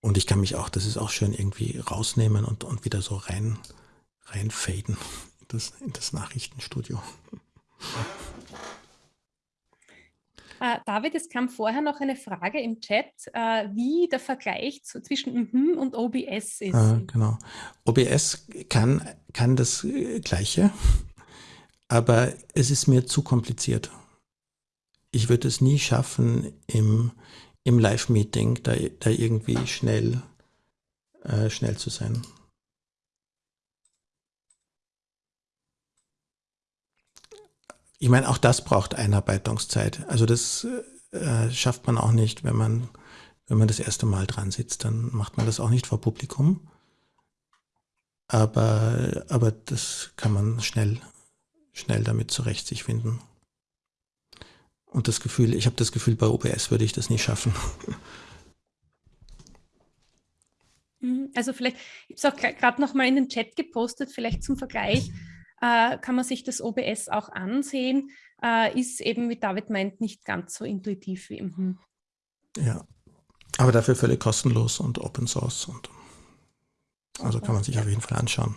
Und ich kann mich auch, das ist auch schön, irgendwie rausnehmen und, und wieder so rein, reinfaden in das, in das Nachrichtenstudio. Äh, David, es kam vorher noch eine Frage im Chat, äh, wie der Vergleich zu, zwischen mhm und OBS ist. Äh, genau. OBS kann, kann das äh, Gleiche aber es ist mir zu kompliziert. Ich würde es nie schaffen, im, im Live-Meeting da, da irgendwie schnell, äh, schnell zu sein. Ich meine, auch das braucht Einarbeitungszeit. Also das äh, schafft man auch nicht, wenn man, wenn man das erste Mal dran sitzt. Dann macht man das auch nicht vor Publikum. Aber, aber das kann man schnell schnell damit zurecht sich finden. Und das Gefühl, ich habe das Gefühl, bei OBS würde ich das nie schaffen. [LAUGHS] Mhm, also vielleicht, ich habe es auch gerade noch mal in den Chat gepostet, vielleicht zum Vergleich, äh, kann man sich das OBS auch ansehen, äh, ist eben, wie David meint, nicht ganz so intuitiv wie im Ja, aber dafür völlig kostenlos und Open Source. Und also kann man sich auf jeden Fall anschauen.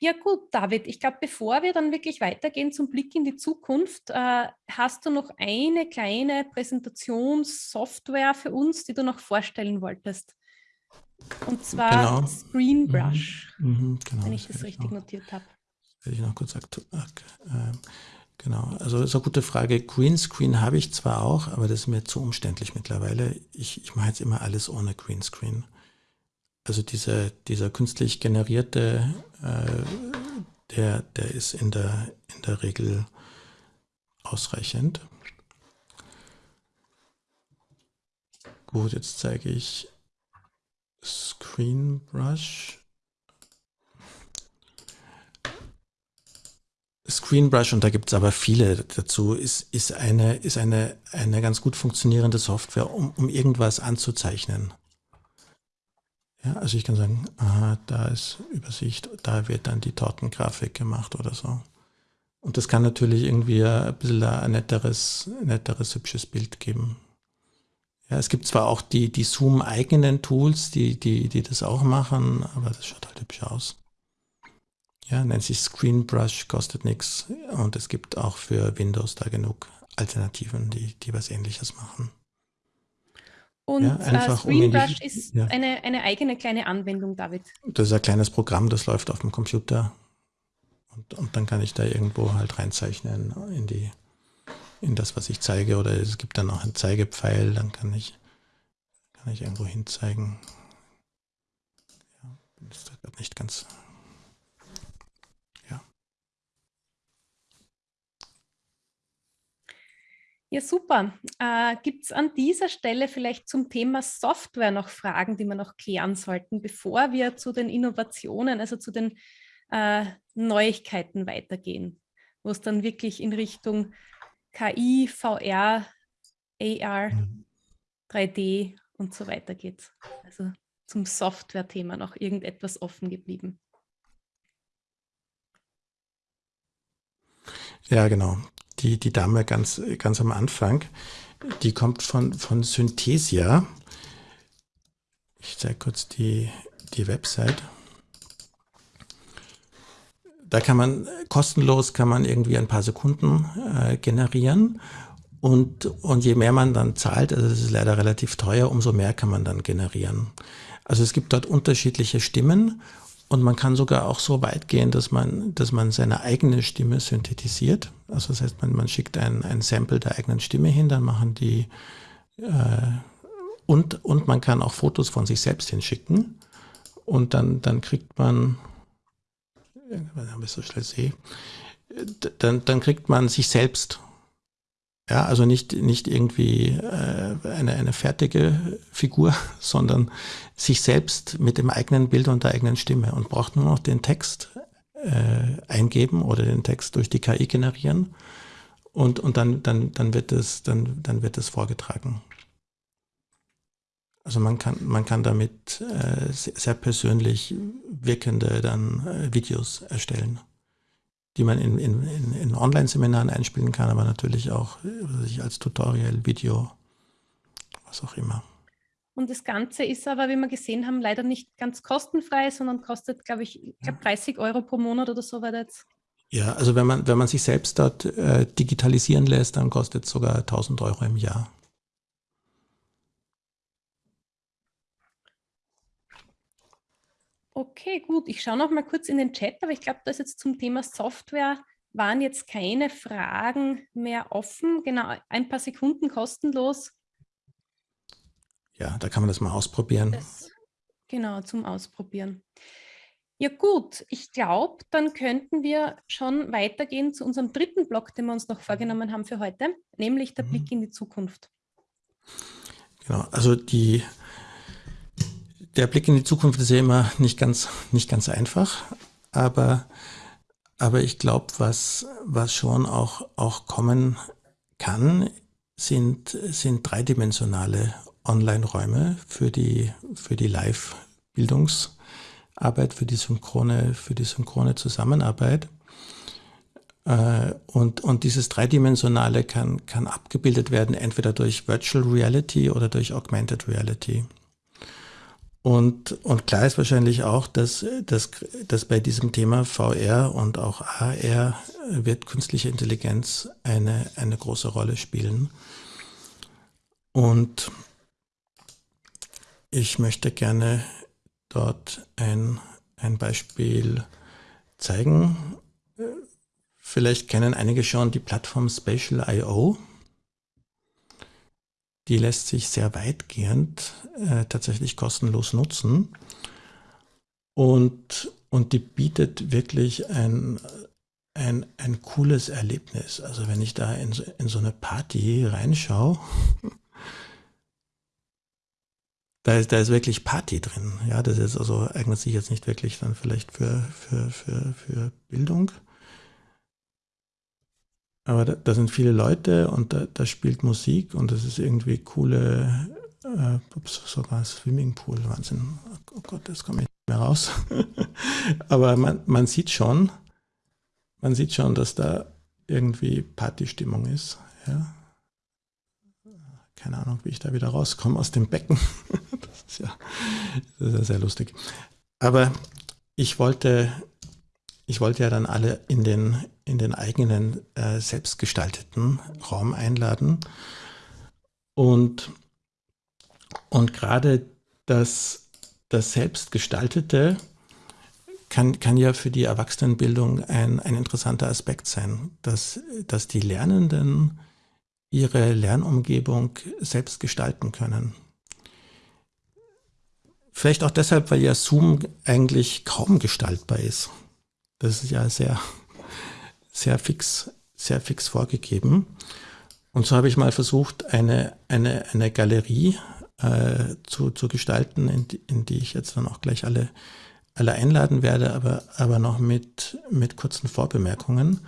Ja gut, David, ich glaube, bevor wir dann wirklich weitergehen zum Blick in die Zukunft, äh, hast du noch eine kleine Präsentationssoftware für uns, die du noch vorstellen wolltest. Und zwar genau. ScreenBrush, mhm. Mhm, genau, wenn ich das, das richtig noch, notiert habe. Werde ich noch kurz aktuell. Äh, genau, also ist eine gute Frage. Greenscreen habe ich zwar auch, aber das ist mir zu umständlich mittlerweile. Ich, ich mache jetzt immer alles ohne Greenscreen also diese, dieser künstlich generierte, äh, der, der ist in der, in der Regel ausreichend. Gut, jetzt zeige ich ScreenBrush. ScreenBrush, und da gibt es aber viele dazu, ist, ist, eine, ist eine, eine ganz gut funktionierende Software, um, um irgendwas anzuzeichnen. Ja, also ich kann sagen, aha, da ist Übersicht, da wird dann die Tortengrafik gemacht oder so. Und das kann natürlich irgendwie ein bisschen ein netteres, netteres, hübsches Bild geben. Ja, es gibt zwar auch die, die Zoom-eigenen Tools, die, die, die das auch machen, aber das schaut halt hübsch aus. Ja, nennt sich ScreenBrush, kostet nichts und es gibt auch für Windows da genug Alternativen, die, die was ähnliches machen. Und ja, äh, ScreenBrush um ist ja. eine, eine eigene kleine Anwendung, David. Das ist ein kleines Programm, das läuft auf dem Computer. Und, und dann kann ich da irgendwo halt reinzeichnen in die in das, was ich zeige. Oder es gibt dann auch einen Zeigepfeil, dann kann ich, kann ich irgendwo hinzeigen. Ja, bin jetzt nicht ganz Ja, super. Äh, Gibt es an dieser Stelle vielleicht zum Thema Software noch Fragen, die wir noch klären sollten, bevor wir zu den Innovationen, also zu den äh, Neuigkeiten weitergehen, wo es dann wirklich in Richtung KI, VR, AR, 3D mhm. und so weiter geht. Also zum Software-Thema noch irgendetwas offen geblieben. Ja, genau die, die Dame ganz, ganz am Anfang, die kommt von, von Synthesia. Ich zeige kurz die, die Website. da kann man kostenlos kann man irgendwie ein paar Sekunden äh, generieren und, und je mehr man dann zahlt, also das ist leider relativ teuer, umso mehr kann man dann generieren. Also es gibt dort unterschiedliche Stimmen und man kann sogar auch so weit gehen, dass man, dass man seine eigene Stimme synthetisiert. Also das heißt, man, man schickt ein, ein Sample der eigenen Stimme hin, dann machen die äh, und, und man kann auch Fotos von sich selbst hinschicken. Und dann, dann kriegt man, dann, dann kriegt man sich selbst ja, also nicht, nicht irgendwie äh, eine, eine fertige Figur, [LAUGHS] sondern sich selbst mit dem eigenen Bild und der eigenen Stimme und braucht nur noch den Text äh, eingeben oder den Text durch die KI generieren und, und dann, dann, dann, wird es, dann, dann wird es vorgetragen. Also man kann, man kann damit äh, sehr persönlich wirkende dann äh, Videos erstellen die man in, in, in, in Online-Seminaren einspielen kann, aber natürlich auch sich als Tutorial, Video, was auch immer. Und das Ganze ist aber, wie wir gesehen haben, leider nicht ganz kostenfrei, sondern kostet, glaube ich, glaub 30 Euro pro Monat oder so weiter jetzt. Ja, also wenn man, wenn man sich selbst dort äh, digitalisieren lässt, dann kostet es sogar 1000 Euro im Jahr. Okay, gut. Ich schaue noch mal kurz in den Chat, aber ich glaube, da ist jetzt zum Thema Software waren jetzt keine Fragen mehr offen. Genau, ein paar Sekunden kostenlos. Ja, da kann man das mal ausprobieren. Das, genau, zum Ausprobieren. Ja gut, ich glaube, dann könnten wir schon weitergehen zu unserem dritten Block, den wir uns noch vorgenommen haben für heute, nämlich der mhm. Blick in die Zukunft. Genau, also die der Blick in die Zukunft ist ja immer nicht ganz, nicht ganz einfach, aber, aber ich glaube, was, was schon auch, auch kommen kann, sind, sind dreidimensionale Online-Räume für die, für die Live-Bildungsarbeit, für die synchrone, für die synchrone Zusammenarbeit. Äh, und, und dieses Dreidimensionale kann, kann abgebildet werden, entweder durch Virtual Reality oder durch Augmented Reality. Und, und klar ist wahrscheinlich auch, dass, dass, dass bei diesem Thema VR und auch AR wird künstliche Intelligenz eine, eine große Rolle spielen. Und ich möchte gerne dort ein, ein Beispiel zeigen. Vielleicht kennen einige schon die Plattform Spatial.io. Die lässt sich sehr weitgehend äh, tatsächlich kostenlos nutzen. Und, und die bietet wirklich ein, ein, ein cooles Erlebnis. Also wenn ich da in, in so eine Party reinschaue, [LAUGHS] da ist, da ist wirklich Party drin. Ja, das ist also eignet sich jetzt nicht wirklich dann vielleicht für, für, für, für Bildung. Aber da, da, sind viele Leute und da, da, spielt Musik und das ist irgendwie coole, äh, sogar Swimmingpool, Wahnsinn. Oh Gott, das kommt nicht mehr raus. [LAUGHS] Aber man, man sieht schon, man sieht schon, dass da irgendwie Partystimmung ist. Ja. Keine Ahnung, wie ich da wieder rauskomme aus dem Becken. [LAUGHS] das ist ja, das ist ja sehr lustig. Aber ich wollte ich wollte ja dann alle in den, in den eigenen äh, selbstgestalteten Raum einladen. Und, und gerade das, das Selbstgestaltete kann, kann ja für die Erwachsenenbildung ein, ein interessanter Aspekt sein, dass, dass die Lernenden ihre Lernumgebung selbst gestalten können. Vielleicht auch deshalb, weil ja Zoom eigentlich kaum gestaltbar ist. Das ist ja sehr, sehr fix, sehr fix vorgegeben. Und so habe ich mal versucht, eine, eine, eine Galerie äh, zu, zu gestalten, in die, in die ich jetzt dann auch gleich alle, alle einladen werde, aber, aber noch mit, mit kurzen Vorbemerkungen.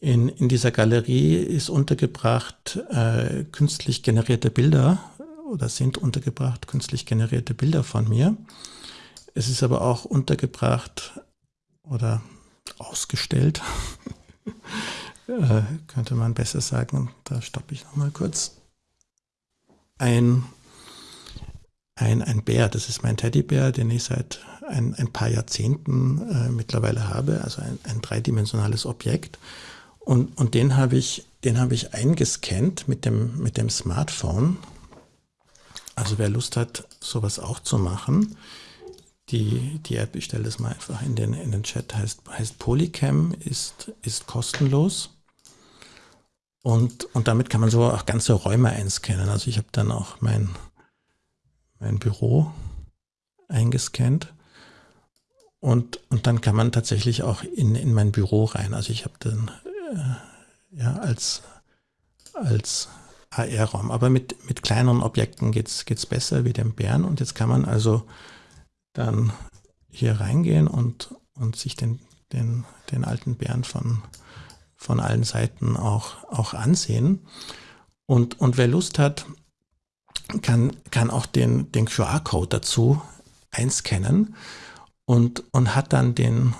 In, in dieser Galerie ist untergebracht äh, künstlich generierte Bilder oder sind untergebracht künstlich generierte Bilder von mir. Es ist aber auch untergebracht oder ausgestellt. [LAUGHS] äh, könnte man besser sagen. Da stoppe ich nochmal kurz. Ein, ein, ein Bär. Das ist mein Teddybär, den ich seit ein, ein paar Jahrzehnten äh, mittlerweile habe, also ein, ein dreidimensionales Objekt. Und, und den habe ich, habe ich eingescannt mit dem, mit dem Smartphone. Also wer Lust hat, sowas auch zu machen, die, die App, ich stelle das mal einfach in den, in den Chat, heißt, heißt Polycam, ist, ist kostenlos. Und, und damit kann man so auch ganze Räume einscannen. Also ich habe dann auch mein, mein Büro eingescannt. Und, und dann kann man tatsächlich auch in, in mein Büro rein. Also ich habe dann äh, ja als, als AR-Raum. Aber mit, mit kleineren Objekten geht es besser wie dem Bären. Und jetzt kann man also dann hier reingehen und, und sich den, den, den alten Bären von, von allen Seiten auch, auch ansehen. Und, und wer Lust hat, kann, kann auch den, den QR-Code dazu einscannen und, und hat dann den,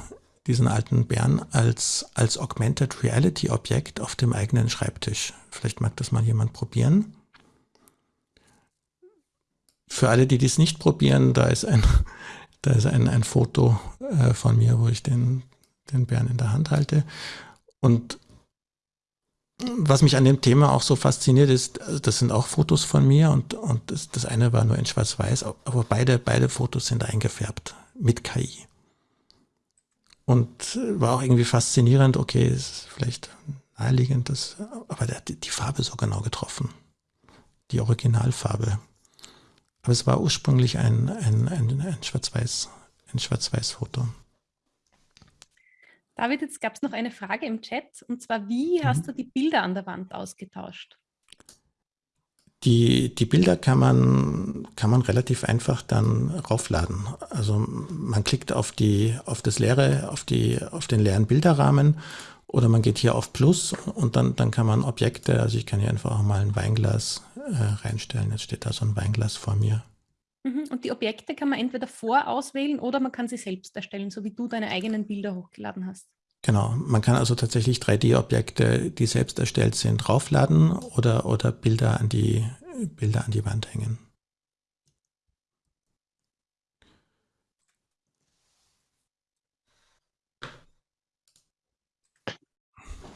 diesen alten Bären als, als Augmented Reality Objekt auf dem eigenen Schreibtisch. Vielleicht mag das mal jemand probieren. Für alle, die dies nicht probieren, da ist ein, [LAUGHS] da ist ein, ein Foto äh, von mir, wo ich den, den Bären in der Hand halte. Und was mich an dem Thema auch so fasziniert ist, also das sind auch Fotos von mir und, und das, das eine war nur in Schwarz-Weiß, aber beide, beide Fotos sind eingefärbt mit KI. Und war auch irgendwie faszinierend, okay, ist vielleicht naheliegend, das, aber der hat die Farbe so genau getroffen. Die Originalfarbe. Aber es war ursprünglich ein, ein, ein, ein Schwarz-Weiß, ein Schwarz-Weiß-Foto. David, jetzt gab es noch eine Frage im Chat, und zwar, wie mhm. hast du die Bilder an der Wand ausgetauscht? Die, die Bilder kann man, kann man relativ einfach dann raufladen. Also man klickt auf, die, auf das leere, auf, die, auf den leeren Bilderrahmen oder man geht hier auf Plus und dann, dann kann man Objekte, also ich kann hier einfach auch mal ein Weinglas äh, reinstellen. Jetzt steht da so ein Weinglas vor mir. Mhm. Und die Objekte kann man entweder vorauswählen oder man kann sie selbst erstellen, so wie du deine eigenen Bilder hochgeladen hast. Genau, man kann also tatsächlich 3D-Objekte, die selbst erstellt sind, draufladen oder, oder Bilder, an die, Bilder an die Wand hängen.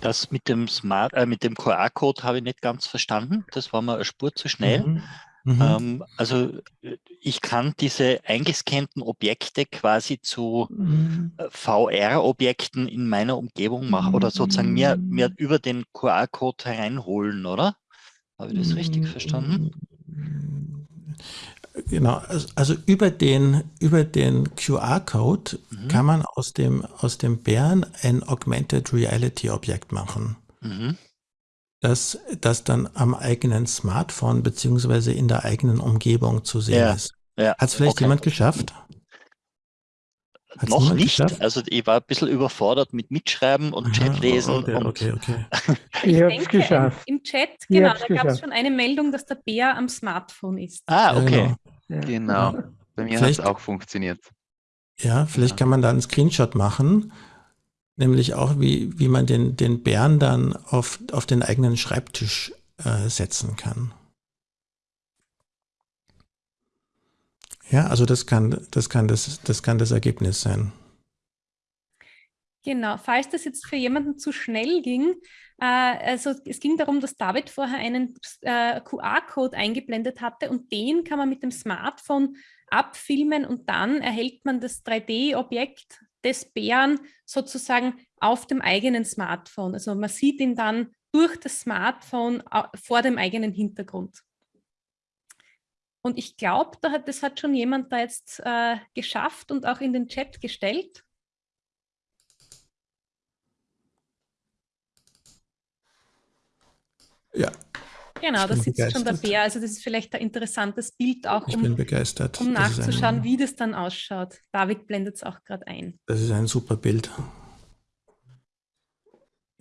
Das mit dem Smart, äh, mit dem QR-Code habe ich nicht ganz verstanden. Das war mir eine Spur zu schnell. Mhm. Mhm. Ähm, also äh, ich kann diese eingescannten Objekte quasi zu mhm. Äh, VR-Objekten in meiner Umgebung machen oder sozusagen mir, mir über den QR-Code hereinholen, oder? Habe ich das richtig mhm. verstanden? Genau, also, über den, über den QR-Code mhm. kann man aus dem, aus dem Bären ein Augmented Reality Objekt machen. Mhm dass das dann am eigenen Smartphone beziehungsweise in der eigenen Umgebung zu sehen ja, ist. Ja, Hat es vielleicht okay. jemand geschafft? Hat's Noch nicht. Geschafft? Also ich war ein bisschen überfordert mit Mitschreiben und Chat lesen. Okay, und okay, okay. ich denke, geschafft. im Chat, genau, da gab es schon eine Meldung, dass der Bär am Smartphone ist. Ah, okay. Ja, genau. genau. Bei mir hat es auch funktioniert. Ja, vielleicht kann man da einen Screenshot machen nämlich auch, wie, wie man den, den Bären dann auf, auf den eigenen Schreibtisch äh, setzen kann. Ja, also das kann, das kann das, das kann das Ergebnis sein. Genau, falls das jetzt für jemanden zu schnell ging, äh, also es ging darum, dass David vorher einen äh, QR-Code eingeblendet hatte und den kann man mit dem Smartphone abfilmen und dann erhält man das 3D-Objekt des Bären sozusagen auf dem eigenen Smartphone. Also man sieht ihn dann durch das Smartphone vor dem eigenen Hintergrund. Und ich glaube, da hat, das hat schon jemand da jetzt äh, geschafft und auch in den Chat gestellt. Ja, Genau, das ist schon der Bär. Also das ist vielleicht ein interessantes Bild auch, um, um nachzuschauen, ein, wie das dann ausschaut. David blendet es auch gerade ein. Das ist ein super Bild.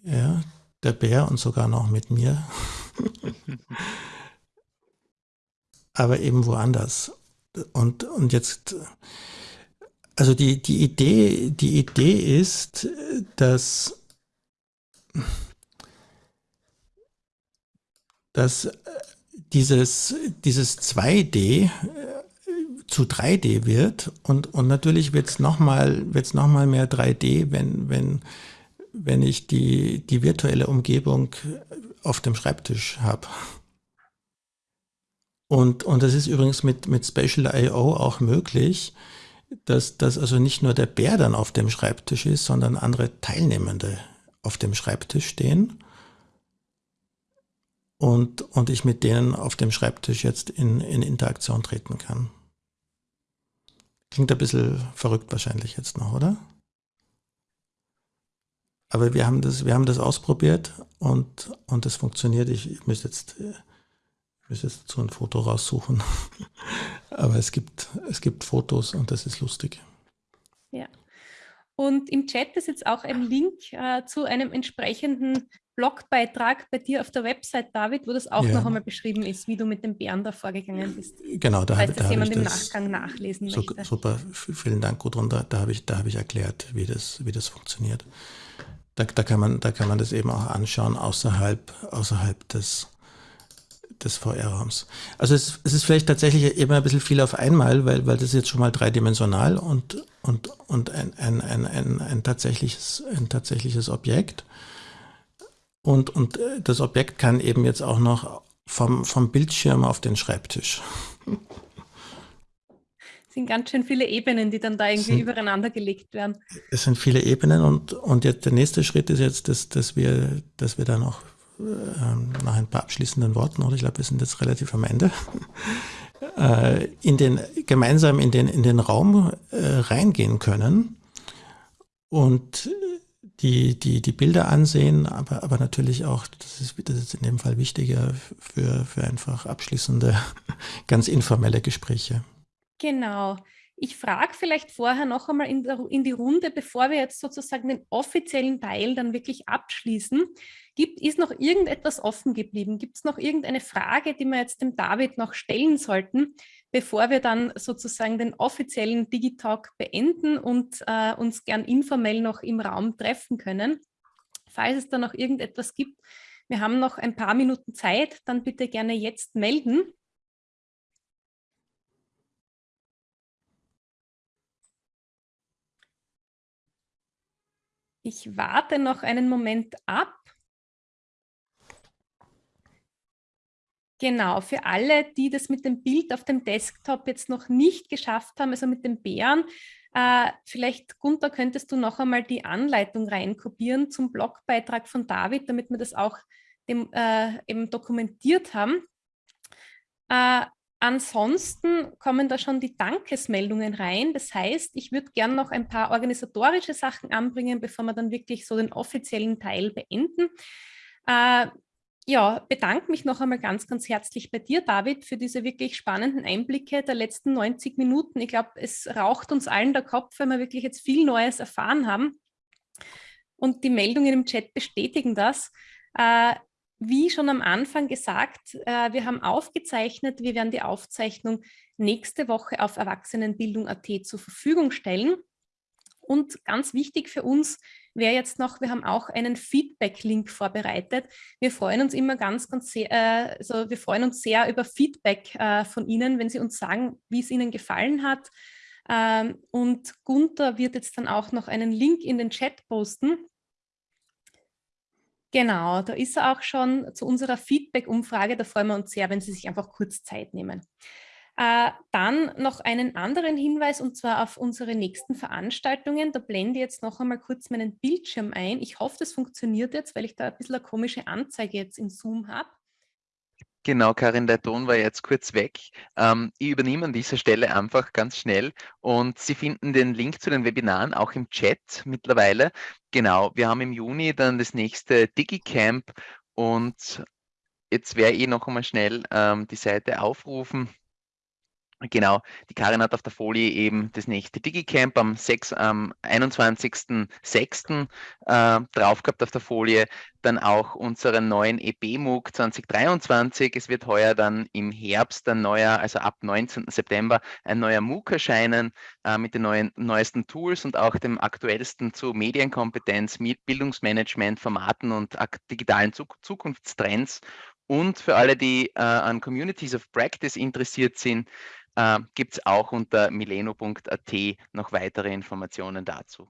Ja, der Bär und sogar noch mit mir. [LAUGHS] Aber eben woanders. Und, und jetzt, also die, die Idee, die Idee ist, dass dass äh, dieses, dieses 2D, äh, zu 3D wird und, und natürlich wird es nochmal wird's noch mal mehr 3D, wenn, wenn, wenn ich die, die virtuelle Umgebung auf dem Schreibtisch habe. Und, und das ist übrigens mit, mit Spatial I.O. auch möglich, dass, dass also nicht nur der Bär dann auf dem Schreibtisch ist, sondern andere Teilnehmende auf dem Schreibtisch stehen und, und ich mit denen auf dem Schreibtisch jetzt in, in Interaktion treten kann. Klingt ein bisschen verrückt wahrscheinlich jetzt noch, oder? Aber wir haben das, wir haben das ausprobiert und, und das funktioniert. Ich müsste jetzt, ich müsste jetzt so ein Foto raussuchen. [LAUGHS] Aber es gibt, es gibt Fotos und das ist lustig. Ja. Und im Chat ist jetzt auch ein Link äh, zu einem entsprechenden Blogbeitrag bei dir auf der Website, David, wo das auch ja. noch einmal beschrieben ist, wie du mit dem Bären da vorgegangen bist. Genau, da, falls da jemand im Nachgang nachlesen so, möchte. Super, vielen Dank, Gudrun. Da, da habe ich, hab ich erklärt, wie das, wie das funktioniert. Da, da, kann man, da kann man das eben auch anschauen außerhalb, außerhalb des, des VR-Raums. Also es, es, ist vielleicht tatsächlich eben ein bisschen viel auf einmal, weil, weil das ist jetzt schon mal dreidimensional und, und, und ein, ein, ein, ein, ein, tatsächliches, ein tatsächliches Objekt. Und, und äh, das Objekt kann eben jetzt auch noch vom, vom Bildschirm auf den Schreibtisch. Es sind ganz schön viele Ebenen, die dann da irgendwie sind, übereinander gelegt werden. Es sind viele Ebenen und, und jetzt der nächste Schritt ist jetzt, dass, dass, wir, dass wir dann auch nach ein paar abschließenden Worten, oder ich glaube, wir sind jetzt relativ am Ende, [LAUGHS] äh, in den, gemeinsam in den, in den Raum äh, reingehen können und die, die, die Bilder ansehen, aber, aber natürlich auch, das ist, das ist in dem Fall wichtiger für, für einfach abschließende, [LAUGHS] ganz informelle Gespräche. Genau. Ich frage vielleicht vorher noch einmal in, der, in die Runde, bevor wir jetzt sozusagen den offiziellen Teil dann wirklich abschließen. Gibt, ist noch irgendetwas offen geblieben? Gibt es noch irgendeine Frage, die wir jetzt dem David noch stellen sollten, bevor wir dann sozusagen den offiziellen Digitalk beenden und äh, uns gern informell noch im Raum treffen können? Falls es da noch irgendetwas gibt, wir haben noch ein paar Minuten Zeit, dann bitte gerne jetzt melden. Ich warte noch einen Moment ab. Genau, für alle, die das mit dem Bild auf dem Desktop jetzt noch nicht geschafft haben, also mit dem Bären, äh, vielleicht, Gunther, könntest du noch einmal die Anleitung reinkopieren zum Blogbeitrag von David, damit wir das auch dem, äh, eben dokumentiert haben. Äh, Ansonsten kommen da schon die Dankesmeldungen rein. Das heißt, ich würde gerne noch ein paar organisatorische Sachen anbringen, bevor wir dann wirklich so den offiziellen Teil beenden. Äh, ja, bedanke mich noch einmal ganz, ganz herzlich bei dir, David, für diese wirklich spannenden Einblicke der letzten 90 Minuten. Ich glaube, es raucht uns allen der Kopf, weil wir wirklich jetzt viel Neues erfahren haben. Und die Meldungen im Chat bestätigen das. Äh, wie schon am Anfang gesagt, äh, wir haben aufgezeichnet, wir werden die Aufzeichnung nächste Woche auf Erwachsenenbildung.at zur Verfügung stellen. Und ganz wichtig für uns wäre jetzt noch, wir haben auch einen Feedback-Link vorbereitet. Wir freuen uns immer ganz, ganz sehr, äh, also wir freuen uns sehr über Feedback äh, von Ihnen, wenn Sie uns sagen, wie es Ihnen gefallen hat. Ähm, und Gunther wird jetzt dann auch noch einen Link in den Chat posten, Genau, da ist er auch schon zu unserer Feedback-Umfrage. Da freuen wir uns sehr, wenn Sie sich einfach kurz Zeit nehmen. Äh, dann noch einen anderen Hinweis und zwar auf unsere nächsten Veranstaltungen. Da blende ich jetzt noch einmal kurz meinen Bildschirm ein. Ich hoffe, das funktioniert jetzt, weil ich da ein bisschen eine komische Anzeige jetzt in Zoom habe. Genau, Karin, der Ton war jetzt kurz weg. Ähm, ich übernehme an dieser Stelle einfach ganz schnell und Sie finden den Link zu den Webinaren auch im Chat mittlerweile. Genau, wir haben im Juni dann das nächste DigiCamp und jetzt werde ich noch einmal schnell ähm, die Seite aufrufen. Genau, die Karin hat auf der Folie eben das nächste DigiCamp am, 6, am 21.06. Äh, drauf gehabt auf der Folie. Dann auch unseren neuen EP-MOOC 2023. Es wird heuer dann im Herbst ein neuer, also ab 19. September, ein neuer MOOC erscheinen äh, mit den neuen, neuesten Tools und auch dem aktuellsten zu Medienkompetenz, Bildungsmanagement, Formaten und digitalen Zukunftstrends. Und für alle, die äh, an Communities of Practice interessiert sind, äh, gibt es auch unter mileno.at noch weitere Informationen dazu.